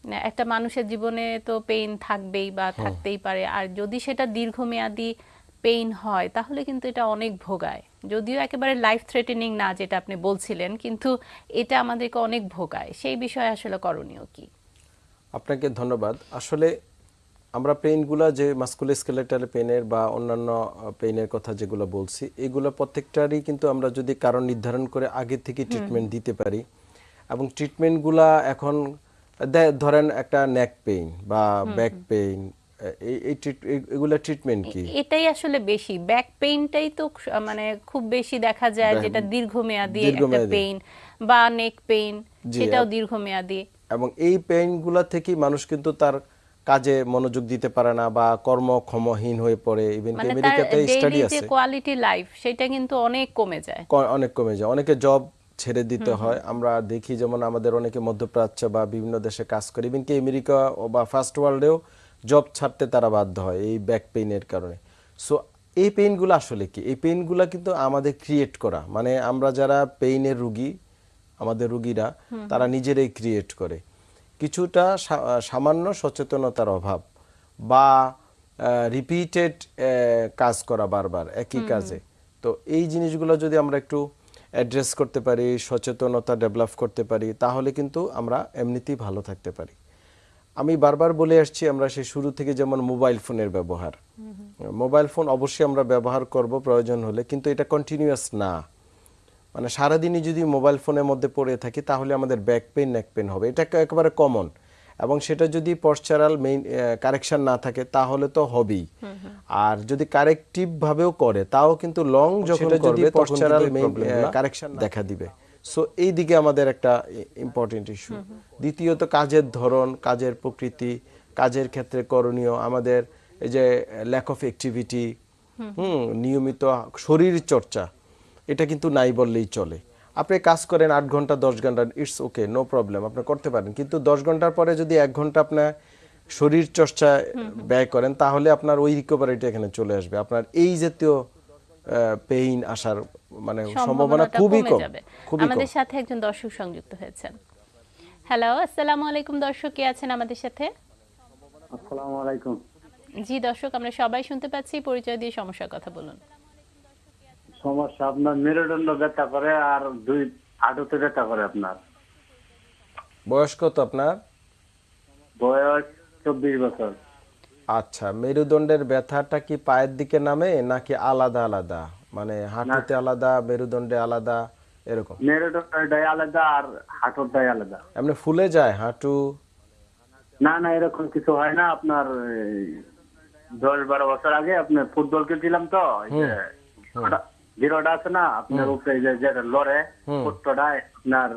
একটা মানুষের জীবনে তো পেইন থাকবেই বা থাকতেই পারে। আর যদি সেটা দীর্ঘমেয়াদী পেইন হয় তাহলে কিন্তু এটা অনেক ভোগায়। যদিও একেবারে লাইফ থ্রেটেনিং না যেটা আপনি বলছিলেন কিন্তু এটা আমাদেরকে অনেক ভোগায়। সেই বিষয়ে আসলে করণীয় কি? আপনাকে ধন্যবাদ। আসলে আমরা পেইনগুলো যে মাস্কুলোস্কেলেটাল পেইনের বা অন্যান্য পেইনের কথা যেগুলো বলছি এগুলো প্রত্যেকটারই কিন্তু আমরা যদি কারণ নির্ধারণ করে আগে থেকে ট্রিটমেন্ট দিতে পারি। এবং ট্রিটমেন্টগুলা এখন ধরেন একটা নেক পেইন বা ব্যাক পেইন এই এই treat- এই- এগুলা ট্রিটমেন্ট কি? এটাই আসলে বেশি। ব্যাক পেইনটাই তো মানে খুব বেশি দেখা যায় যেটা দীর্ঘমেয়াদী একটা পেইন বা নেক পেইন সেটাও দীর্ঘমেয়াদী। এবং এই পেইনগুলা থেকেই মানুষ কিন্তু তার কাজে মনোযোগ দিতে পারে না বা কর্মক্ষমহীন হয়ে পড়ে। ইভেন আমেরিকাতে স্টাডি আছে। কোয়ালিটি লাইফ সেটা কিন্তু অনেক কমে যায়। অনেক কমে যায়। অনেকে জব ছেড়ে দিতে হয়। আমরা দেখি যেমন আমাদের অনেকে মধ্যপ্রাচ্য বা বিভিন্ন দেশে কাজ করে। ইভেন কি আমেরিকা বা ফার্স্ট ওয়ার্ল্ডেও জব ছাড়তে তারা বাধ্য হয় এই ব্যাক পেইনের কারণে। সো এই পেইনগুলো আসলে কি? এই পেইনগুলো কিন্তু আমাদের ক্রিয়েট করা। মানে আমরা যারা পেইনের রুগী আমাদের রুগীরা তারা নিজেরাই ক্রিয়েট করে। কিছুটা সামান্য সচেতনতার অভাব বা রিপিটেড কাজ করা বারবার একই কাজে। তো এই জিনিসগুলো যদি আমরা একটু অ্যাড্রেস করতে পারি সচেতনতা ডেভেলপ করতে পারি তাহলে কিন্তু আমরা এমনিতেই ভালো থাকতে পারি। আমি বারবার বলে আসছি আমরা সেই শুরু থেকে যেমন মোবাইল ফোনের ব্যবহার। মোবাইল ফোন অবশ্যই আমরা ব্যবহার করব প্রয়োজন হলে কিন্তু এটা কন্টিনিউয়াস না। মানে সারাদিনই যদি মোবাইল ফোনের মধ্যে পড়ে থাকি তাহলে আমাদের ব্যাক পেন নেক পেন হবে। এটা একেবারে কমন এবং সেটা যদি পশ্চারাল মেইন কারেকশন না থাকে তাহলে তো হবেই। আর যদি কারেক্টিভ ভাবেও করে তাও কিন্তু লং যখন করবে পশ্চারাল মেইন কারেকশন দেখা দিবে। সো এই দিকে আমাদের একটা ইম্পর্টেন্ট ইস্যু দ্বিতীয়ত কাজের ধরন কাজের প্রকৃতি কাজের ক্ষেত্রে করণীয় আমাদের এই যে ল্যাক অফ অ্যাক্টিভিটি হুম। নিয়মিত শরীর চর্চা এটা কিন্তু নাই বললেই চলে। আপনি কাজ করেন আট ঘণ্টা দশ ঘণ্টা ইটস ওকে নো প্রবলেম আপনি করতে পারেন। কিন্তু দশ ঘণ্টার পরে যদি এক ঘণ্টা আপনার শরীর চর্চা ব্যয় করেন তাহলে আপনার ওই রিকভারিটা এখানে চলে আসবে। আপনার এই জাতীয় পেইন আসার মানে সম্ভাবনা খুবই কম খুবই আমাদের সাথে একজন দর্শক সংযুক্ত হয়েছেন। হ্যালো আসসালামু আলাইকুম দর্শক কে আছেন আমাদের সাথে? আসসালামু আলাইকুম। জি দর্শক আমরা সবাই শুনতে পাচ্ছি পরিচয় দিয়ে সমস্যার কথা বলুন। সমস্যা আপনার মেরুদণ্ড ব্যথা করে আর দুই হাঁটুতে ব্যথা করে আপনার। বয়স কত আপনার? বয়স চব্বিশ বছর। আচ্ছা মেরুদণ্ডের ব্যথাটা কি পায়ের দিকে নামে নাকি আলাদা আলাদা? মানে হাঁটুতে আলাদা মেরুদণ্ডে আলাদা এরকম? মেরুদণ্ডটাই আলাদা আর হাঁটুটাই আলাদা। এমনি ফুলে যায় হাঁটু? না না এরকম কিছু হয় না। আপনার দশ বারো বছর আগে আপনার ফুটবল খেলছিলাম তো জিরোটা আছে না আপনার উপরে যে যেটা লড়ে ফুটটা আপনার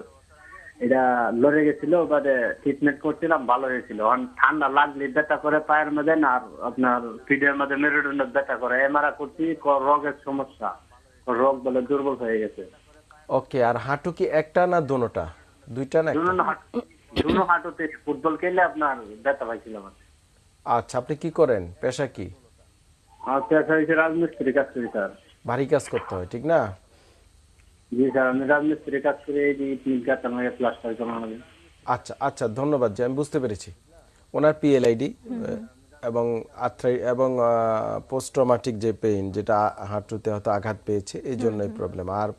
এটা লড়ে গেছিল বাদে ট্রিটমেন্ট করছিলাম ভালো হয়েছিল। ঠান্ডা লাগলে ব্যথা করে পায়ের মধ্যে না আর আপনার পিঠের মধ্যে মেরুদণ্ড ব্যথা করে। এমআরা করছি রোগের সমস্যা। রোগ বলে দুর্বল হয়ে গেছে। ওকে আর হাঁটু কি একটা না দুটোটা দুইটা না দুনো হাঁটুতে ফুটবল খেললে আপনার ব্যথা পাইছিলাম আচ্ছা আপনি কি করেন? পেশা কি? পেশা হয়েছে রাজমিস্ত্রি কাজ করি স্যার। ভারী কাজ করতে হয় ঠিক না? জি স্যার আমি রাজমিস্ত্রি কাজ করে এই তিন চারটা মাসে প্লাস্টার জমানো আচ্ছা আচ্ছা ধন্যবাদ আমি বুঝতে পেরেছি। ওনার পিএলআইডি এবং আর্থ্রাই এবং পোস্ট ট্রমাটিক যে পেইন যেটা হাঁটুতে হয়তো আঘাত পেয়েছে এই জন্যই প্রবলেম আর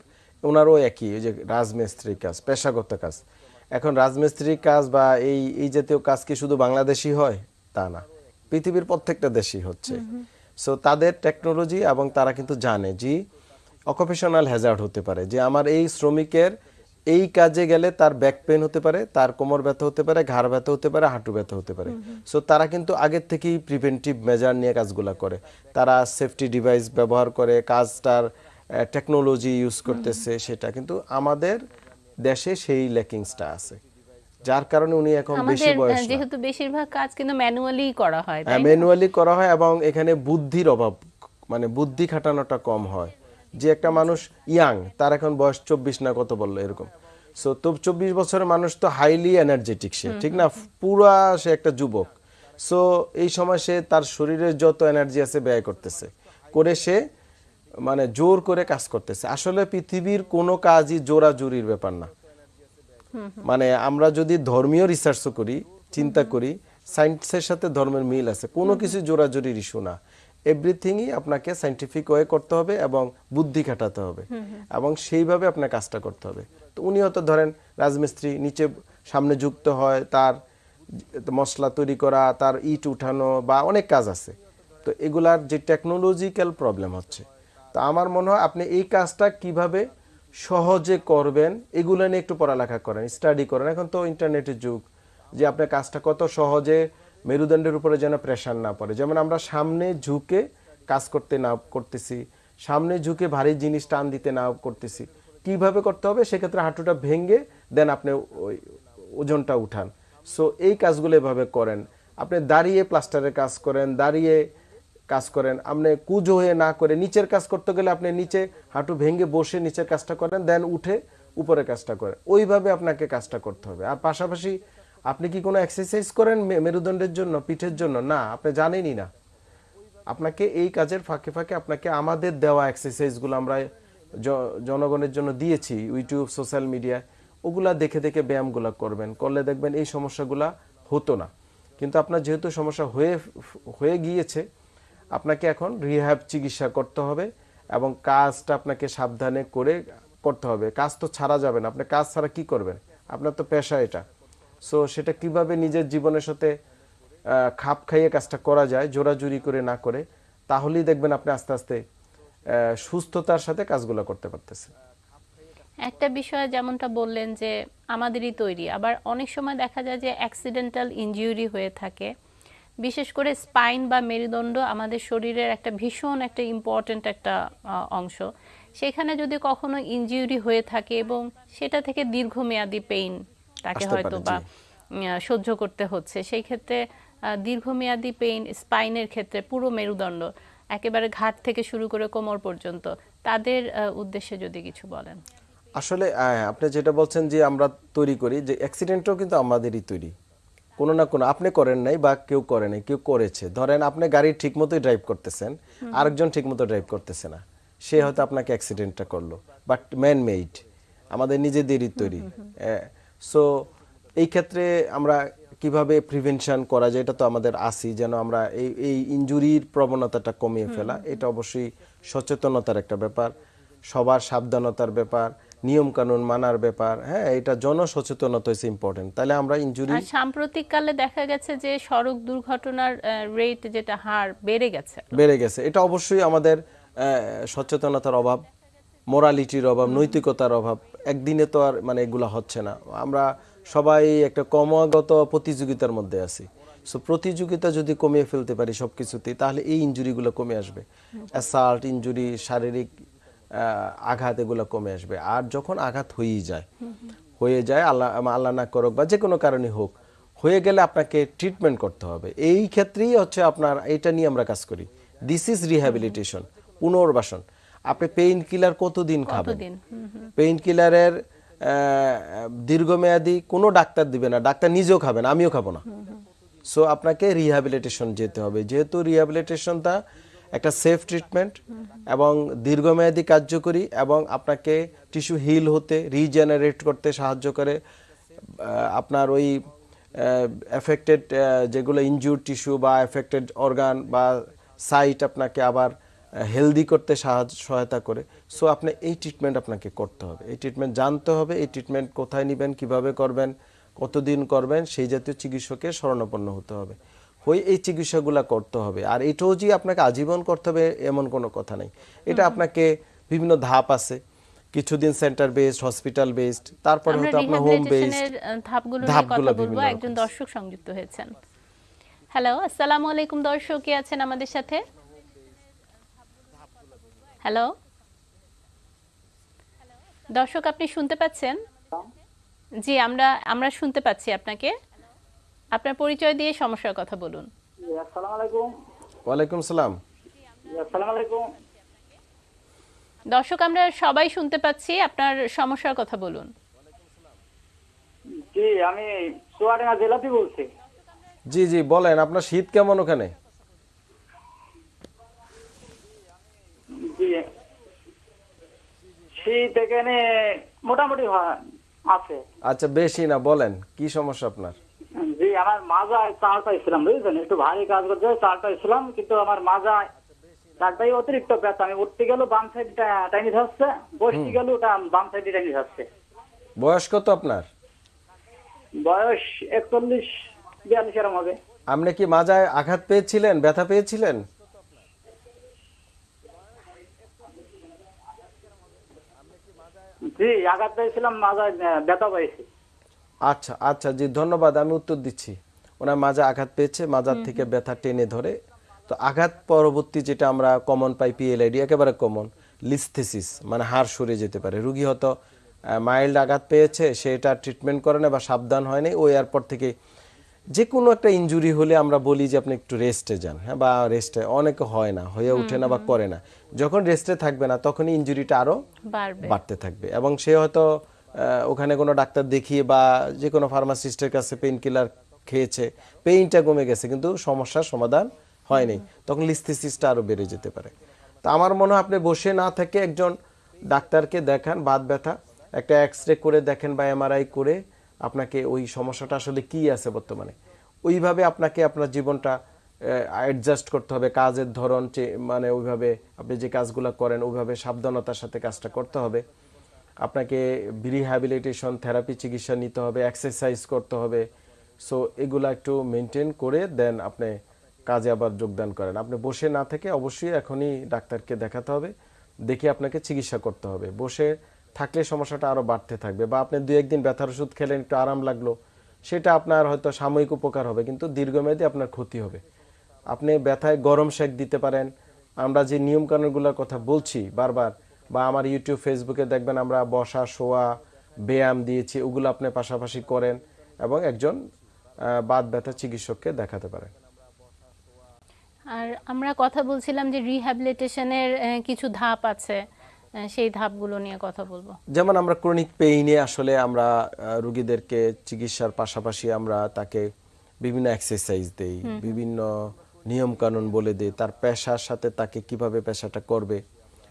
ওনারও একই ওই যে রাজমিস্ত্রির কাজ পেশাগত কাজ। এখন রাজমিস্ত্রির কাজ বা এই এই জাতীয় কাজ কি শুধু বাংলাদেশি হয়? তা না। পৃথিবীর প্রত্যেকটা দেশই হচ্ছে। সো তাদের টেকনোলজি এবং তারা কিন্তু জানে যে অকুপেশনাল হ্যাজার্ড হতে পারে যে আমার এই শ্রমিকের এই কাজে গেলে তার ব্যাক পেন হতে পারে তার কোমর ব্যথা হতে পারে ঘাড় ব্যথা হতে পারে হাঁটু ব্যথা হতে পারে। সো তারা কিন্তু আগের থেকেই প্রিভেন্টিভ মেজার নিয়ে কাজগুলো করে। তারা সেফটি ডিভাইস ব্যবহার করে কাজটার টেকনোলজি ইউজ করতেছে সেটা। কিন্তু আমাদের দেশে সেই ল্যাকিংসটা আছে। যার কারণে উনি এখন বেশি বয়স যেহেতু বেশিরভাগ কাজ কিন্তু ম্যানুয়ালি করা হয় তাই ম্যানুয়ালি করা হয় এবং এখানে বুদ্ধির অভাব মানে বুদ্ধি খাটানোটা কম হয়। যে একটা মানুষ ইয়াং তার এখন বয়স চব্বিশ না কত বলল এরকম। সো তো চব্বিশ বছরের মানুষ তো হাইলি এনার্জেটিক সে ঠিক না? পুরা সে একটা যুবক। সো এই সময় সে তার শরীরের যত এনার্জি আছে ব্যয় করতেছে করে সে মানে জোর করে কাজ করতেছে। আসলে পৃথিবীর কোনো কাজই জোরাজুরির ব্যাপার না। মানে আমরা যদি ধর্মীয় রিসার্চও করি চিন্তা করি সায়েন্সের সাথে ধর্মের মিল আছে কোনো কিছু জোরাজোরির ইস্যু না। এভরিথিংই আপনাকে সাইন্টিফিক ওয়ে করতে হবে এবং বুদ্ধি খাটাতে হবে এবং সেইভাবে আপনার কাজটা করতে হবে। তো উনি হয়তো ধরেন রাজমিস্ত্রি নিচে সামনে যুক্ত হয় তার মশলা তৈরি করা তার ইট উঠানো বা অনেক কাজ আছে। তো এগুলার যে টেকনোলজিক্যাল প্রবলেম হচ্ছে। তো আমার মনে হয় আপনি এই কাজটা কীভাবে সহজে করবেন, এগুলো নিয়ে একটু পড়ালেখা করেন স্টাডি করেন। এখন তো ইন্টারনেটের যুগ, যে আপনার কাজটা কত সহজে মেরুদণ্ডের উপরে যেন প্রেশার না পড়ে। যেমন আমরা সামনে ঝুঁকে কাজ করতে না, করতেছি, সামনে ঝুঁকে ভারী জিনিস টান দিতে না করতেছি, কীভাবে করতে হবে? সেক্ষেত্রে হাঁটুটা ভেঙে দেন আপনি ওই ওজনটা উঠান। সো এই কাজগুলো এভাবে করেন। আপনি দাঁড়িয়ে প্লাস্টারের কাজ করেন, দাঁড়িয়ে কাজ করেন। আপনি কুজো হয়ে না করে নিচের কাজ করতে গেলে আপনি নিচে হাঁটু ভেঙে বসে নিচের কাজটা করেন দেন উঠে উপরে কাজটা করেন। ওইভাবে আপনাকে কাজটা করতে হবে। আর পাশাপাশি আপনি কি কোনো এক্সারসাইজ করেন মেরুদণ্ডের জন্য, পিঠের জন্য? না, আপনি জানেনই না। আপনাকে এই কাজের ফাঁকে ফাঁকে আপনাকে আমাদের দেওয়া এক্সারসাইজগুলো আমরা জনগণের জন্য দিয়েছি ইউটিউব সোশ্যাল মিডিয়া ওগুলা দেখে দেখে ব্যায়ামগুলো করবেন। করলে দেখবেন এই সমস্যাগুলা হতো না। কিন্তু আপনার যেহেতু সমস্যা হয়ে হয়ে গিয়েছে আপনাকে এখন রিহ্যাব চিকিৎসা করতে হবে এবং কাজটা আপনাকে সাবধানে করে করতে হবে। কাজ তো ছাড়া যাবে না। আপনি কাজ ছাড়া কি করবেন? আপনার তো পেশা এটা। সো সেটা কীভাবে নিজের জীবনের সাথে খাপ খাইয়ে কাজটা করা যায়, জোরাজুরি করে না করে, তাহলেই দেখবেন আপনি আস্তে আস্তে সুস্থতার সাথে কাজগুলো করতে পারতেছেন। একটা বিষয় যেমনটা বললেন যে, আমাদেরই তৈরি। আবার অনেক সময় দেখা যায় যে অ্যাক্সিডেন্টাল ইনজিউরি হয়ে থাকে। বিশেষ করে স্পাইন বা মেরুদণ্ড আমাদের শরীরের একটা ভীষণ একটা ইম্পর্ট্যান্ট একটা অংশ। সেখানে যদি কখনো ইনজিউরি হয়ে থাকে এবং সেটা থেকে দীর্ঘমেয়াদী পেইন তাকে হয়তো বা সহ্য করতে হচ্ছে। সেই ক্ষেত্রে দীর্ঘমেয়াদী পেইন স্পাইনের ক্ষেত্রে পুরো মেরুদণ্ড একেবারে ঘাট থেকে শুরু করে কোমর পর্যন্ত তাদের উদ্দেশ্যে যদি কিছু বলেন। আসলে আপনি যেটা বলছেন যে আমরা তৈরি করি যে অ্যাক্সিডেন্টও কিন্তু আমাদেরই তৈরি। কোনো না কোনো আপনি করেন নাই বা কেউ করে নাই কেউ করেছে। ধরেন আপনি গাড়ি ঠিকমতোই ড্রাইভ করতেছেন আরেকজন ঠিকমতো ড্রাইভ করতেছে না। সে হয়তো আপনাকে অ্যাক্সিডেন্টটা করল বাট ম্যান মেড আমাদের নিজেদেরই তৈরি। সো এই ক্ষেত্রে আমরা কীভাবে প্রিভেনশন করা যায় এটা তো আমাদের আসি যেন আমরা এই এই ইনজুরির প্রবণতাটা কমিয়ে ফেলা। এটা অবশ্যই সচেতনতার একটা ব্যাপার সবার সাবধানতার ব্যাপার। নিয়ম কানুন মানার ব্যাপার হ্যাঁ এটা জনসচেতনতা হচ্ছে ইম্পর্টেন্ট তাহলে আমরা ইনজুরি সাম্প্রতিককালে দেখা গেছে যে সড়ক দুর্ঘটনার রেট যেটা হার বেড়ে গেছে। বেড়ে গেছে। এটা অবশ্যই আমাদের সচেতনতার অভাব মোরালিটির অভাব নৈতিকতার অভাব একদিনে তো আর মানে এগুলা হচ্ছে না। আমরা সবাই একটা ক্রমাগত প্রতিযোগিতার মধ্যে আছি। সো প্রতিযোগিতা যদি কমিয়ে ফেলতে পারি সব কিছুতেই তাহলে এই ইনজুরিগুলো কমে আসবে। অ্যাসাল্ট ইনজুরি শারীরিক আঘাত এগুলো কমে আসবে। আর যখন আঘাত হয়েই যায় হয়ে যায় আল্লাহ আল্লাহ না করুক বা যে কোনো কারণে হোক হয়ে গেলে আপনাকে ট্রিটমেন্ট করতে হবে। এই ক্ষেত্রেই হচ্ছে আপনার এটা নিয়ে আমরা কাজ করি। দিস ইজ রিহ্যাবিলিটেশন পুনর্বাসন। আপনি পেইন কিলার কতদিন? খাবেন? পেইন কিলারের দীর্ঘমেয়াদী কোনো ডাক্তার দিবে না। ডাক্তার নিজেও খাবেন আমিও খাব না। সো আপনাকে রিহ্যাবিলিটেশন যেতে হবে। যেহেতু রিহ্যাবিলিটেশনটা একটা সেফ ট্রিটমেন্ট এবং দীর্ঘমেয়াদী কার্যকরী এবং আপনাকে টিস্যু হিল হতে রিজেনারেট করতে সাহায্য করে। আপনার ওই এফেক্টেড যেগুলো ইনজুর টিস্যু বা এফেক্টেড অর্গান বা সাইট আপনাকে আবার হেলদি করতে সাহায্য, সহায়তা করে। সো আপনি এই ট্রিটমেন্ট আপনাকে করতে হবে। এই ট্রিটমেন্ট জানতে হবে, এই ট্রিটমেন্ট কোথায় নেবেন, কীভাবে করবেন, কতদিন করবেন, সেই জাতীয় চিকিৎসকের শরণাপন্ন হতে হবে। হয়ে এই চিকিৎসাগুলো করতে হবে। আর এটাও যে আপনাকে আজীবন করতে হবে এমন কোনো কথা নেই। এটা আপনাকে বিভিন্ন ধাপ আছে। কিছুদিন সেন্টার বেসড হসপিটাল বেসড তারপরে হয়তো আপনার হোম বেসড ধাপগুলো কথা বলব। একজন দর্শক সংযুক্ত হয়েছেন। হ্যালো আসসালামু আলাইকুম দর্শক কে আছেন আমাদের সাথে? হ্যালো দর্শক আপনি শুনতে পাচ্ছেন? জি আমরা আমরা শুনতে পাচ্ছি আপনাকে। আপনার পরিচয় দিয়ে সমস্যার কথা বলুন। আসসালামু আলাইকুম। ওয়ালাইকুম সালাম। আসসালামু আলাইকুম। দর্শক আমরা সবাই শুনতে পাচ্ছি আপনার সমস্যার কথা বলুন। জি আমি চুয়াডাঙ্গা জেলাতে বলছি। জি জি বলেন আপনার শীত কেমন ওখানে? শীত এখানে মোটামুটি আছে। আচ্ছা বেশি না বলেন কি সমস্যা আপনার? জি আমার মাজায় চাল পাইছিলাম বুঝলেন একটু ভারী কাজ করতে চাল পাইছিলাম কিন্তু আমার মাজায় চালটাই অতিরিক্ত ব্যথা। আমি উঠতে গেলেও বাম সাইডটা টাইনি ধরছে বসতে গেলেও ওটা বাম সাইডে টাইনি ধরছে। বয়স কত আপনার? বয়স একচল্লিশ বিয়াল্লিশ এরম হবে। আপনি কি মাজায় আঘাত পেয়েছিলেন ব্যথা পেয়েছিলেন? জি আঘাত পেয়েছিলাম মাজায় ব্যথা পাইছি আচ্ছা আচ্ছা জি ধন্যবাদ আমি উত্তর দিচ্ছি। ওনার মাজা আঘাত পেয়েছে মাজার থেকে ব্যথা টেনে ধরে। তো আঘাত পরবর্তী যেটা আমরা কমন পাই পিএলআইডি একেবারে কমন লিস্থেসিস মানে হাড় সরে যেতে পারে। রুগী হয়তো মাইল্ড আঘাত পেয়েছে সেটা ট্রিটমেন্ট করে না বা সাবধান হয়নি ওই এয়ারপোর্ট থেকে যে কোনো একটা ইনজুরি হলে আমরা বলি যে আপনি একটু রেস্টে যান হ্যাঁ বা রেস্টে অনেকে হয় না হয়ে ওঠে না বা করে না। যখন রেস্টে থাকবে না তখনই ইনজুরিটা আরও বাড়বে। বাড়তে থাকবে। এবং সে হয়তো ওখানে কোনো ডাক্তার দেখিয়ে বা যে কোনো ফার্মাসিস্টের কাছে পেইন কিলার খেয়েছে পেইনটা কমে গেছে, কিন্তু সমস্যার সমাধান হয়নি। তখন লিস্থিসিসটা আরও বেড়ে যেতে পারে। তো আমার মনে হয় আপনি বসে না থেকে একজন ডাক্তারকে দেখান, বাত ব্যথা, একটা এক্স রে করে দেখেন বা এমআরআই করে আপনাকে ওই সমস্যাটা আসলে কি আছে বর্তমানে। ওইভাবে আপনাকে আপনার জীবনটা অ্যাডজাস্ট করতে হবে, কাজের ধরন মানে ওইভাবে আপনি যে কাজগুলো করেন, ওইভাবে সাবধানতার সাথে কাজটা করতে হবে। আপনাকে রিহ্যাবিলিটেশন থেরাপি চিকিৎসা নিতে হবে এক্সারসাইজ করতে হবে। সো এগুলো একটু মেনটেন করে দেন আপনি কাজে আবার যোগদান করেন। আপনি বসে না থেকে অবশ্যই এখনই ডাক্তারকে দেখাতে হবে, দেখে আপনাকে চিকিৎসা করতে হবে। বসে থাকলে সমস্যাটা আরও বাড়তে থাকবে বা আপনি দু একদিন ব্যথার ওষুধ খেলেন, একটু আরাম লাগল, সেটা আপনার হয়তো সাময়িক উপকার হবে, কিন্তু দীর্ঘমেয়াদী আপনার ক্ষতি হবে। আপনি ব্যথায় গরম শেক দিতে পারেন। আমরা যে নিয়মকানুনগুলোর কথা বলছি বারবার বা আমার ইউটিউব ফেসবুকে দেখবেন আমরা বসা শোয়া ব্যায়াম দিয়েছি ওগুলো আপনি পাশাপাশি করেন এবং একজন বাত ব্যথা চিকিৎসককে দেখাতে পারেন। আর আমরা কথা বলছিলাম যে রিহ্যাবিলিটেশনের কিছু ধাপ আছে সেই ধাপগুলো নিয়ে কথা বলব। যেমন আমরা ক্রনিক পেইনে আসলে আমরা রুগীদেরকে চিকিৎসার পাশাপাশি আমরা তাকে বিভিন্ন এক্সারসাইজ দেই বিভিন্ন নিয়ম কানুন বলে দেই তার পেশার সাথে তাকে কীভাবে পেশাটা করবে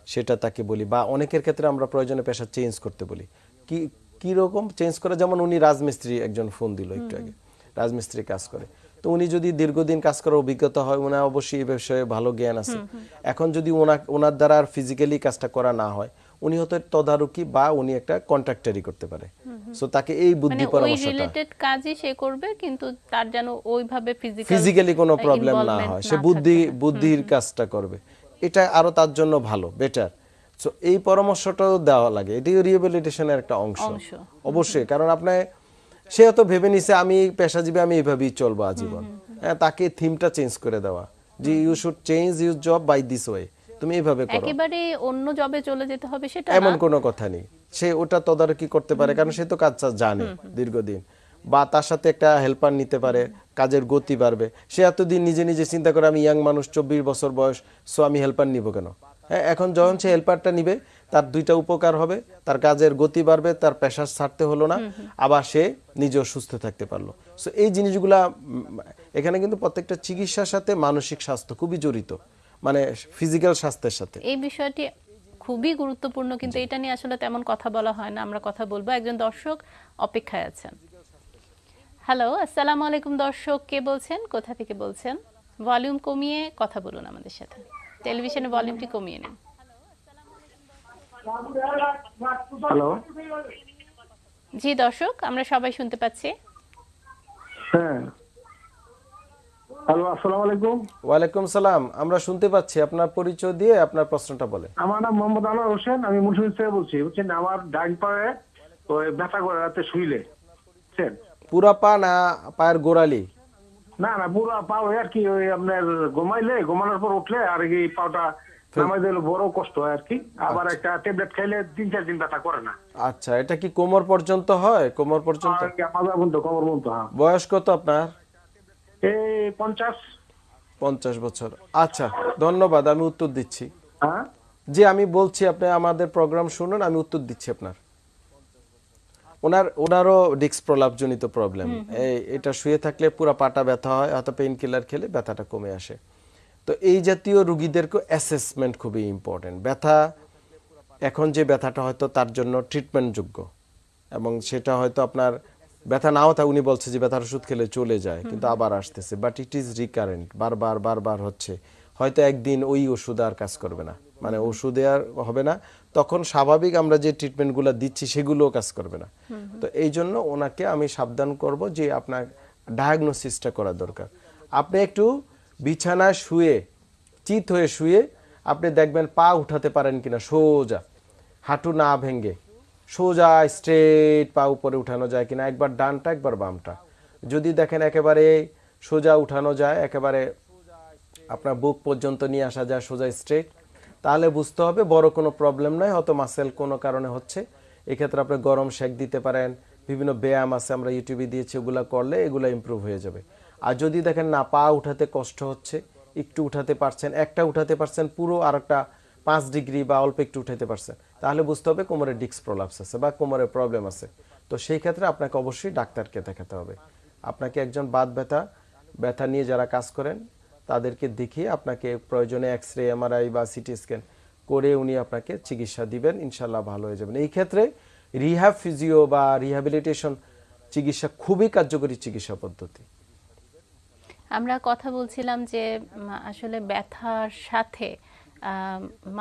সেটা তাকে বলি বা অনেকের ক্ষেত্রে আমরা প্রয়োজনে পেশা চেঞ্জ করতে বলি। কি কি রকম? চেঞ্জ করে যেমন উনি রাজমিস্ত্রি একজন ফোন দিল একটু আগে। রাজমিস্ত্রি কাজ করে। তো উনি যদি দীর্ঘদিন কাজ করার অভিজ্ঞতা হয় ওনার অবশ্যই এই বিষয়ে ভালো জ্ঞান আছে। এখন যদি ওনা ওনার দ্বারা আর ফিজিক্যালি কাজটা করা না হয় উনি হয়তো তদারকি বা উনি একটা কন্ট্রাক্টারি করতে পারে। সো তাকে এই মানে বুদ্ধি ওই পরামর্শটা রিলেটেড কাজই সে করবে কিন্তু তার যেন ওইভাবে ফিজিক্যালি কোনো প্রবলেম না হয়। সে বুদ্ধি বুদ্ধির কাজটা করবে। এটা আরও তার জন্য ভালো বেটার সো এই পরামর্শটাও দেওয়া লাগে। এটি রিহেবিলিটেশনের একটা অংশ। অংশ। অবশ্যই কারণ আপনার সে হয়তো ভেবে নিছে আমি পেশাজীবী আমি এইভাবেই চলবো আজীবন। হ্যাঁ তাকে থিমটা চেঞ্জ করে দেওয়া। যে you should change your job by this way তুমি এইভাবে করো। একেবারে অন্য জবে চলে যেতে হবে সেটা এমন কোনো কথা নেই। সে ওটা তদারকি করতে পারে কারণ সে তো কাজটা জানে দীর্ঘদিন। বা তার সাথে একটা হেল্পার নিতে পারে কাজের গতি বাড়বে। সে এতদিন নিজে নিজে চিন্তা করে আমি ইয়াং মানুষ চব্বিশ বছর বয়স সো আমি হেল্পার নিব কেন? হ্যাঁ এখন যখন সে হেল্পারটা নিবে তার দুইটা উপকার হবে তার কাজের গতি বাড়বে তার পেশা ছাড়তে হলো না আবার সে নিজেও সুস্থ থাকতে পারল। সো এই জিনিসগুলা এখানে কিন্তু প্রত্যেকটা চিকিৎসার সাথে মানসিক স্বাস্থ্য খুবই জড়িত মানে ফিজিক্যাল স্বাস্থ্যের সাথে। এই বিষয়টি খুবই গুরুত্বপূর্ণ কিন্তু এটা নিয়ে আসলে তেমন কথা বলা হয় না। আমরা কথা বলব। একজন দর্শক অপেক্ষায় আছেন। হ্যালো আসসালামু আলাইকুম দর্শক কে বলছেন? কোথা থেকে বলছেন? ভলিউম কমিয়ে কথা বলুন আমাদের সাথে। টেলিভিশনে ভলিউমটি কমিয়ে নিন। হ্যালো। জি দর্শক আমরা সবাই শুনতে পাচ্ছি। হ্যাঁ। হ্যালো আসসালামু আলাইকুম। ওয়ালাইকুম সালাম। আমরা শুনতে পাচ্ছি আপনার পরিচয় দিয়ে আপনার প্রশ্নটা বলেন। আমার নাম মোহাম্মদ আনোয়ার হোসেন আমি মুন্সিগঞ্জ থেকে বলছি। বুঝছেন আমার ডাইন পায়ে ওই ব্যথা করে রাতে শুইলে। বুঝছেন? পুরা পা না পায়ের গোড়ালি? না না পুরা পা ওই আর কি ওই আপনার ঘুমাইলে ঘুমানোর পর উঠলে আর কি পাওটা নামাই দিলে বড় কষ্ট হয় আর কি। আবার একটা ট্যাবলেট খাইলে তিন চার দিন ব্যথা করে না। আচ্ছা এটা কি কোমর পর্যন্ত হয়? কোমর পর্যন্ত? বন্ধ কমর বন্ধ হ্যাঁ। বয়স কত আপনার? এই পঞ্চাশ। পঞ্চাশ বছর। আচ্ছা ধন্যবাদ আমি উত্তর দিচ্ছি। হ্যাঁ? যে আমি বলছি আপনি আমাদের প্রোগ্রাম শুনুন আমি উত্তর দিচ্ছি আপনার। ওনার ওনারও ডিস্ক প্রলাপজনিত প্রবলেম এটা শুয়ে থাকলে পুরো পাটা ব্যথা হয় হয়তো পেইন কিলার খেলে ব্যথাটা কমে আসে। তো এই জাতীয় রুগীদেরকে অ্যাসেসমেন্ট খুবই ইম্পর্টেন্ট ব্যথা এখন যে ব্যথাটা হয়তো তার জন্য ট্রিটমেন্ট যোগ্য এবং সেটা হয়তো আপনার ব্যথা নাও থাকে উনি বলছে যে ব্যথার ওষুধ খেলে চলে যায় কিন্তু আবার আসতেছে। বাট ইট ইজ রিকারেন্ট বারবার বারবার হচ্ছে। হয়তো একদিন ওই ওষুধ আর কাজ করবে না। মানে ওষুধে আর হবে না তখন স্বাভাবিক আমরা যে ট্রিটমেন্টগুলো দিচ্ছি সেগুলোও কাজ করবে না। তো এই জন্য ওনাকে আমি সাবধান করব যে আপনার ডায়াগনোসিসটা করা দরকার। আপনি একটু বিছানায় শুয়ে চিত হয়ে শুয়ে আপনি দেখবেন পা উঠাতে পারেন কিনা সোজা। হাঁটু না ভেঙ্গে সোজা স্ট্রেট পা উপরে উঠানো যায় কিনা একবার ডানটা একবার বামটা। যদি দেখেন একেবারে সোজা উঠানো যায় একেবারে আপনার বুক পর্যন্ত নিয়ে আসা যায় সোজা স্ট্রেট তাহলে বুঝতে হবে বড় কোনো প্রবলেম নয়, হয়তো মাসেল কোনো কারণে হচ্ছে। এক্ষেত্রে আপনি গরম শেক দিতে পারেন, বিভিন্ন ব্যায়াম আছে আমরা ইউটিউবে দিয়েছি, ওগুলো করলে এগুলো ইমপ্রুভ হয়ে যাবে। আর যদি দেখেন না, পা উঠাতে কষ্ট হচ্ছে, একটু উঠাতে পারছেন, একটা উঠাতে পারছেন, পুরো আর একটা পাঁচ ডিগ্রি বা অল্প একটু উঠাতে পারছেন, তাহলে বুঝতে হবে কোমরে ডিস্ক প্রলাপস আছে বা কোমরে প্রবলেম আছে। তো সেই ক্ষেত্রে আপনাকে অবশ্যই ডাক্তারকে দেখাতে হবে। আপনাকে একজন বাদ ব্যথা ব্যথা নিয়ে যারা কাজ করেন তাদেরকে দেখিয়ে আপনাকে প্রয়োজনে এক্স রে এমআরআই বা সিটি স্ক্যান করে উনি আপনাকে চিকিৎসা দিবেন ইনশাল্লাহ ভালো হয়ে যাবেন। এই ক্ষেত্রে রিহ্যাব ফিজিও বা রিহ্যাবিলিটেশন চিকিৎসা খুবই কার্যকরী চিকিৎসা পদ্ধতি। আমরা কথা বলছিলাম যে আসলে ব্যথার সাথে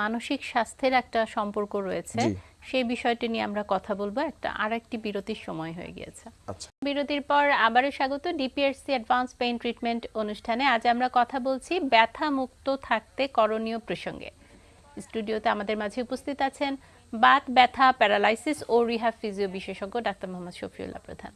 মানসিক স্বাস্থ্যের একটা সম্পর্ক রয়েছে। সেই বিষয়টি নিয়ে আমরা কথা বলব। একটা আরেকটি বিরতির সময় হয়ে গিয়েছে। আচ্ছা। বিরতির পর আবারও স্বাগত ডিপিআরসি অ্যাডভান্স পেইন ট্রিটমেন্ট অনুষ্ঠানে। আজ আমরা কথা বলছি ব্যথা মুক্ত থাকতে করণীয় প্রসঙ্গে। স্টুডিওতে আমাদের মাঝে উপস্থিত আছেন বাত ব্যথা প্যারালাইসিস ও রিহ্যাব ফিজিও বিশেষজ্ঞ ডাক্তার মোহাম্মদ শফিউল্লাহ প্রধান।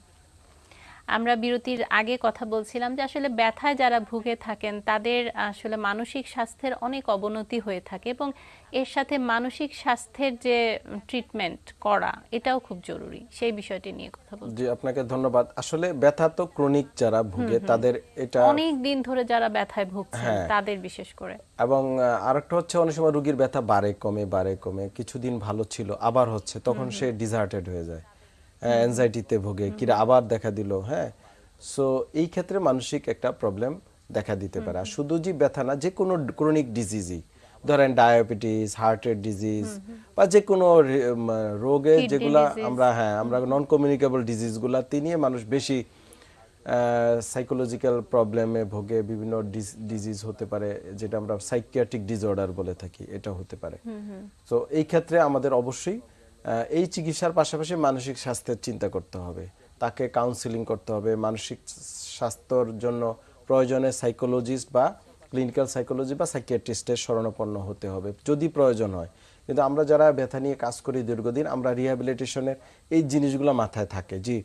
আমরা বিরতির আগে কথা বলছিলাম যে আসলে ব্যথায় যারা ভুগে থাকেন তাদের আসলে মানসিক স্বাস্থ্যের অনেক অবনতি হয়ে থাকে এবং এর সাথে মানসিক স্বাস্থ্যের যে ট্রিটমেন্ট করা এটাও খুব জরুরি। সেই বিষয়টি নিয়ে কথা বলছি। জি আপনাকে ধন্যবাদ। আসলে ব্যথা তো ক্রনিক যারা ভুগে তাদের এটা অনেক দিন ধরে যারা ব্যথায় ভুগছেন হ্যাঁ। তাদের বিশেষ করে। এবং আরেকটা হচ্ছে অনেক সময় রোগীর ব্যথা বাড়ে কমে বাড়ে কমে কিছুদিন ভালো ছিল আবার হচ্ছে তখন সে ডিজার্টেড হয়ে যায়। অ্যাংজাইটিতে ভোগে কিরা আবার দেখা দিল হ্যাঁ? সো এই ক্ষেত্রে মানসিক একটা প্রবলেম দেখা দিতে পারে। আর শুধু যে ব্যথা না যে কোনো ক্রনিক ডিজিজই ধরেন ডায়াবেটিস হার্টের ডিজিজ বা যে কোনো রোগে যেগুলা আমরা হ্যাঁ আমরা নন কমিউনিকেবল ডিজিজগুলাতে নিয়ে মানুষ বেশি সাইকোলজিক্যাল প্রবলেমে ভোগে বিভিন্ন ডিজিজ হতে পারে যেটা আমরা সাইকিয়াট্রিক ডিসঅর্ডার বলে থাকি এটা হতে পারে। তো এই ক্ষেত্রে আমাদের অবশ্যই এই চিকিৎসার পাশাপাশি মানসিক স্বাস্থ্যের চিন্তা করতে হবে। তাকে কাউন্সিলিং করতে হবে। মানসিক স্বাস্থ্যর জন্য প্রয়োজনে সাইকোলজিস্ট বা ক্লিনিক্যাল সাইকোলজি বা সাইকিয়াট্রিস্টের শরণাপন্ন হতে হবে, যদি প্রয়োজন হয়। কিন্তু আমরা যারা ব্যথা নিয়ে কাজ করি দীর্ঘদিন, আমরা রিহ্যাবিলিটেশনের এই জিনিসগুলো মাথায় থাকে। জি,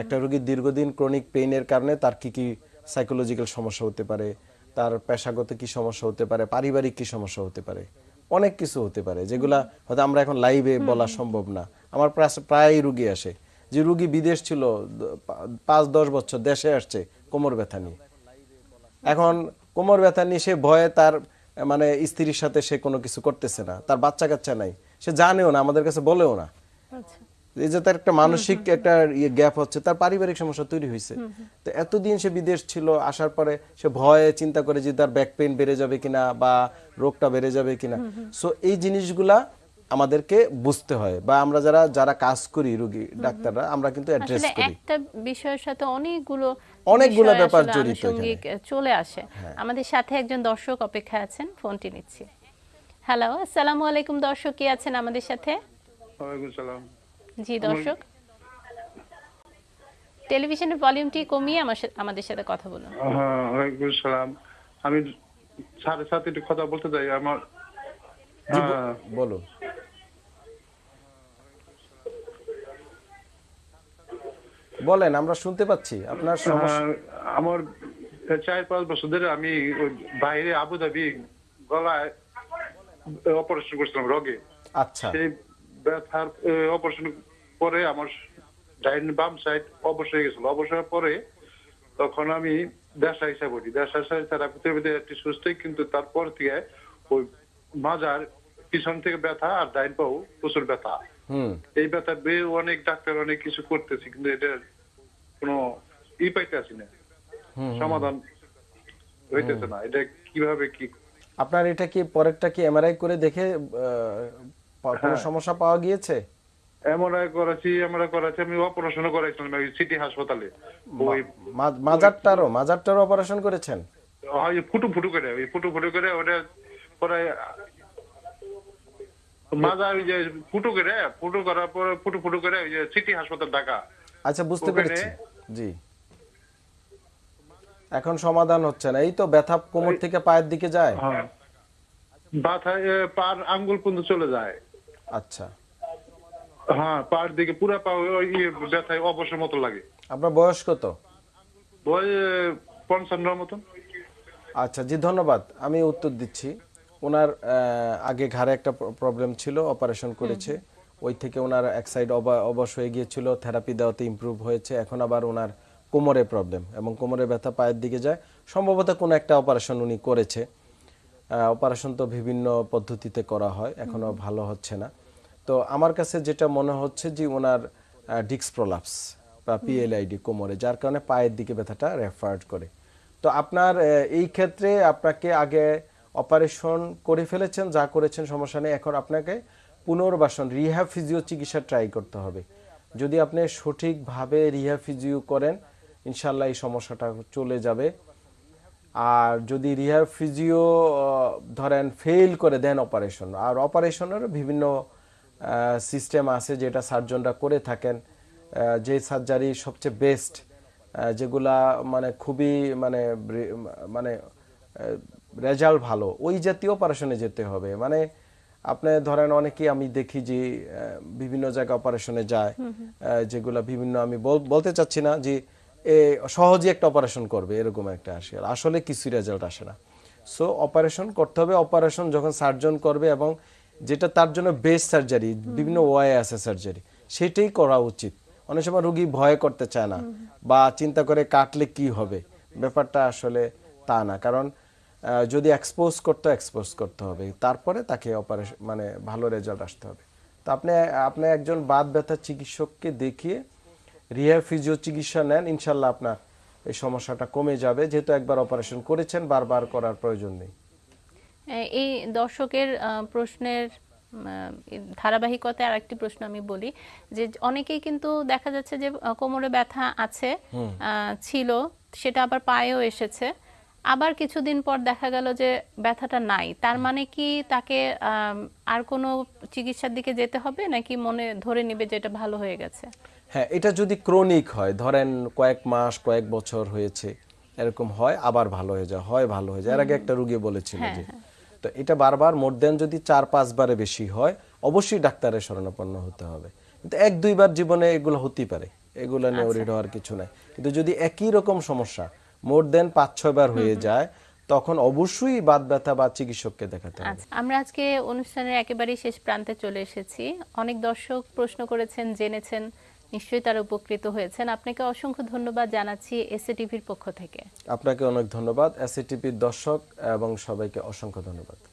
একটা রোগীর দীর্ঘদিন ক্রনিক পেইনের কারণে তার কি কি সাইকোলজিক্যাল সমস্যা হতে পারে, তার পেশাগত কি সমস্যা হতে পারে, পারিবারিক কি সমস্যা হতে পারে। অনেক কিছু হতে পারে যেগুলা হয়তো আমরা এখন লাইভে বলা সম্ভব না। আমার প্রায়- রুগী আসে। যে রুগী বিদেশ ছিল পাঁচ দশ বছর দেশে আসছে কোমর ব্যথা নিয়ে। এখন কোমর ব্যথা নিয়ে সে ভয়ে তার মানে স্ত্রীর সাথে সে কোনো কিছু করতেছে না। তার বাচ্চা কাচ্চা নাই। সে জানেও না আমাদের কাছে বলেও না। আচ্ছা। এই যে তার একটা মানসিক একটা ইয়ে গ্যাপ হচ্ছে তার পারিবারিক সমস্যা তৈরি হয়েছে। তো এতদিন সে বিদেশ ছিল আসার পরে সে ভয়ে চিন্তা করে যে তার ব্যাক পেইন বেড়ে যাবে কিনা বা রোগটা বেড়ে যাবে কিনা। সো এই জিনিসগুলা আমাদেরকে বুঝতে হয় বা আমরা যারা যারা কাজ করি রোগী ডাক্তাররা আমরা কিন্তু অ্যাড্রেস আসলে করি। একটা বিষয়ের সাথে অনেকগুলো অনেকগুলো ব্যাপার জড়িত চলে আসে। আমাদের সাথে একজন দর্শক অপেক্ষা আছেন ফোনটি নিচ্ছি। হ্যালো আসসালামু আলাইকুম দর্শক কি আছেন আমাদের সাথে? ওয়ালাইকুম সালাম জি দর্শক। টেলিভিশনের ভলিউমটি কমিয়ে আমার সাথে- আমাদের সাথে কথা বলুন। হ্যাঁ ওয়ালাইকুম সালাম আমি সাড়ে সাথে একটু কথা বলতে চাই। আমার হ্যাঁ, বলুন বলেন আমরা শুনতে পাচ্ছি। আপনার হ্যাঁ, আমার চার পাঁচ বছর ধরে আমি বাইরে আবুধাবি গলায় অপারেশন করছিলাম রগে। আচ্ছা। সেই ব্যথার অপারেশন পরে আমার ডাইন বাম সাইড অবশ হয়ে গেছিল। অবশ হওয়ার পরে তখন আমি দেশা হিসাব করি দেশা হিসাবে থেরাপিতে একটি সুস্থই কিন্তু তারপর থেকে ওই মাজার পিছন থেকে ব্যথা আর ডাইন পাও প্রচুর ব্যথা। এই ব্যথা বেয়ে অনেক ডাক্তার অনেক কিছু করতেছি কিন্তু এটার কোনো ই পাইতেছি না। সমাধান হইতেছে না। এটা কীভাবে কি? আপনার এটা কি পরেরটা কি এমআরআই করে দেখে কোনো সমস্যা পাওয়া গিয়েছে? এমআরআই করাচ্ছি এমআরআই করাচ্ছি আমি ওই সিটি হাসপাতালে। ওই মা- মাজারটারও মাজারটারও অপারেশন করেছেন? হয় ফুটু ফুটু করে ওই ফুটু ফুটু করে ওটা যে ফুটু করে ফুটু করার পরে ফুটু ফুটু করে ওই যে সিটি হাসপাতাল ঢাকা। আচ্ছা বুঝতে পেরেছি। জি। এখন সমাধান হচ্ছে না। এই তো ব্যথা কোমর থেকে পায়ের দিকে যায়? হ্যাঁ। বাথায় পার আঙ্গুল পর্যন্ত চলে যায়। আচ্ছা। হ্যাঁ পার দিকে পুরা পা ওই ইয়ে ব্যথায় অবসর মতো লাগে। আপনার বয়স কত? ওই পঞ্চান্নর মতন। আচ্ছা জি ধন্যবাদ। আমি উত্তর দিচ্ছি। ওনার আগে ঘাড়ে একটা প্রবলেম ছিল অপারেশন করেছে। ওই থেকে ওনার এক সাইড অবশ হয়ে গিয়েছিল থেরাপি দেওয়াতে ইমপ্রুভ হয়েছে। এখন আবার ওনার কোমরে প্রবলেম এবং কোমরে ব্যথা পায়ের দিকে যায়। সম্ভবত কোনো একটা অপারেশন উনি করেছে। অপারেশন তো বিভিন্ন পদ্ধতিতে করা হয় এখনও ভালো হচ্ছে না। তো আমার কাছে যেটা মনে হচ্ছে যে ওনার ডিক্স প্রলাপস বা পিএলআইডি কোমরে, যার কারণে পায়ের দিকে ব্যথাটা রেফার্ড করে। তো আপনার এই ক্ষেত্রে আপনাকে আগে অপারেশন করে ফেলেছেন, যা করেছেন সমস্যা নেই। এখন আপনাকে পুনর্বাসন রিহ্যাব ফিজিও চিকিৎসা ট্রাই করতে হবে। যদি আপনি সঠিকভাবে রিহ্যাব ফিজিও করেন, ইনশাল্লাহ এই সমস্যাটা চলে যাবে। আর যদি রিহার ফিজিও ধরেন ফেল করে দেন অপারেশন আর অপারেশনের বিভিন্ন সিস্টেম আছে যেটা সার্জনরা করে থাকেন। যে সার্জারি সবচেয়ে বেস্ট যেগুলা মানে খুবই মানে মানে রেজাল্ট ভালো ওই জাতীয় অপারেশনে যেতে হবে। মানে আপনি ধরেন অনেকেই আমি দেখি যে বিভিন্ন জায়গায় অপারেশনে যায়। যেগুলা বিভিন্ন আমি বল- বলতে চাচ্ছি না যে এ সহজে একটা অপারেশন করবে এরকম একটা আসে আসলে কিছুই রেজাল্ট আসে না। সো অপারেশন করতে হবে। অপারেশন যখন সার্জন করবে এবং যেটা তার জন্য বেস্ট সার্জারি বিভিন্ন ওয়াই আছে সার্জারি সেটাই করা উচিত। অনেক সময় রুগী ভয় করতে চায় না বা চিন্তা করে কাটলে কি হবে? ব্যাপারটা আসলে তা না কারণ যদি এক্সপোজ করতে এক্সপোজ করতে হবে। তারপরে তাকে অপারেশন মানে ভালো রেজাল্ট আসতে হবে। তো আপনি আপনি একজন বাত ব্যথা চিকিৎসককে দেখিয়ে রিহ্যাব ফিজিও চিকিৎসা নেন ইনশাল্লাহ আপনার এই সমস্যাটা কমে যাবে। যেহেতু একবার অপারেশন করেছেন বারবার করার প্রয়োজন নেই। এই দর্শকের প্রশ্নের ধারাবাহিকতায় আরেকটি প্রশ্ন আমি বলি যে অনেকেই কিন্তু দেখা যাচ্ছে যে কোমরে ব্যথা আছে ছিল সেটা আবার পায়েও এসেছে। আবার কিছুদিন পর দেখা গেল যে ব্যথাটা নাই। তার মানে কি তাকে আর কোনো চিকিৎসার দিকে যেতে হবে নাকি মনে ধরে নিবে যে এটা ভালো হয়ে গেছে? হ্যাঁ এটা যদি ক্রনিক হয় ধরেন কয়েক মাস কয়েক বছর হয়েছে এরকম হয় আবার ভালো হয়ে যায় হয় ভালো হয়ে যায়। এর আগে একটা রুগী বলেছিল যে তো এটা বারবার মোর দেন যদি চার পাঁচবারে বেশি হয় অবশ্যই ডাক্তারের শরণাপন্ন হতে হবে। কিন্তু এক দুইবার জীবনে এগুলো হতেই পারে। এগুলো নিয়ে ওরিড হওয়ার কিছু নাই। কিন্তু যদি একই রকম সমস্যা মোর দেন পাঁচ ছয় বার হয়ে যায় তখন অবশ্যই বাদ ব্যথা বা চিকিৎসককে দেখাতে হবে। আচ্ছা আমরা আজকে অনুষ্ঠানের একেবারেই শেষ প্রান্তে চলে এসেছি। অনেক দর্শক প্রশ্ন করেছেন জেনেছেন। নিশ্চয়ই তারা উপকৃত হয়েছেন। আপনাকে অসংখ্য ধন্যবাদ জানাচ্ছি এসএটিভির পক্ষ থেকে। আপনাকে অনেক ধন্যবাদ। এসএটিভির দর্শক এবং সবাইকে অসংখ্য ধন্যবাদ।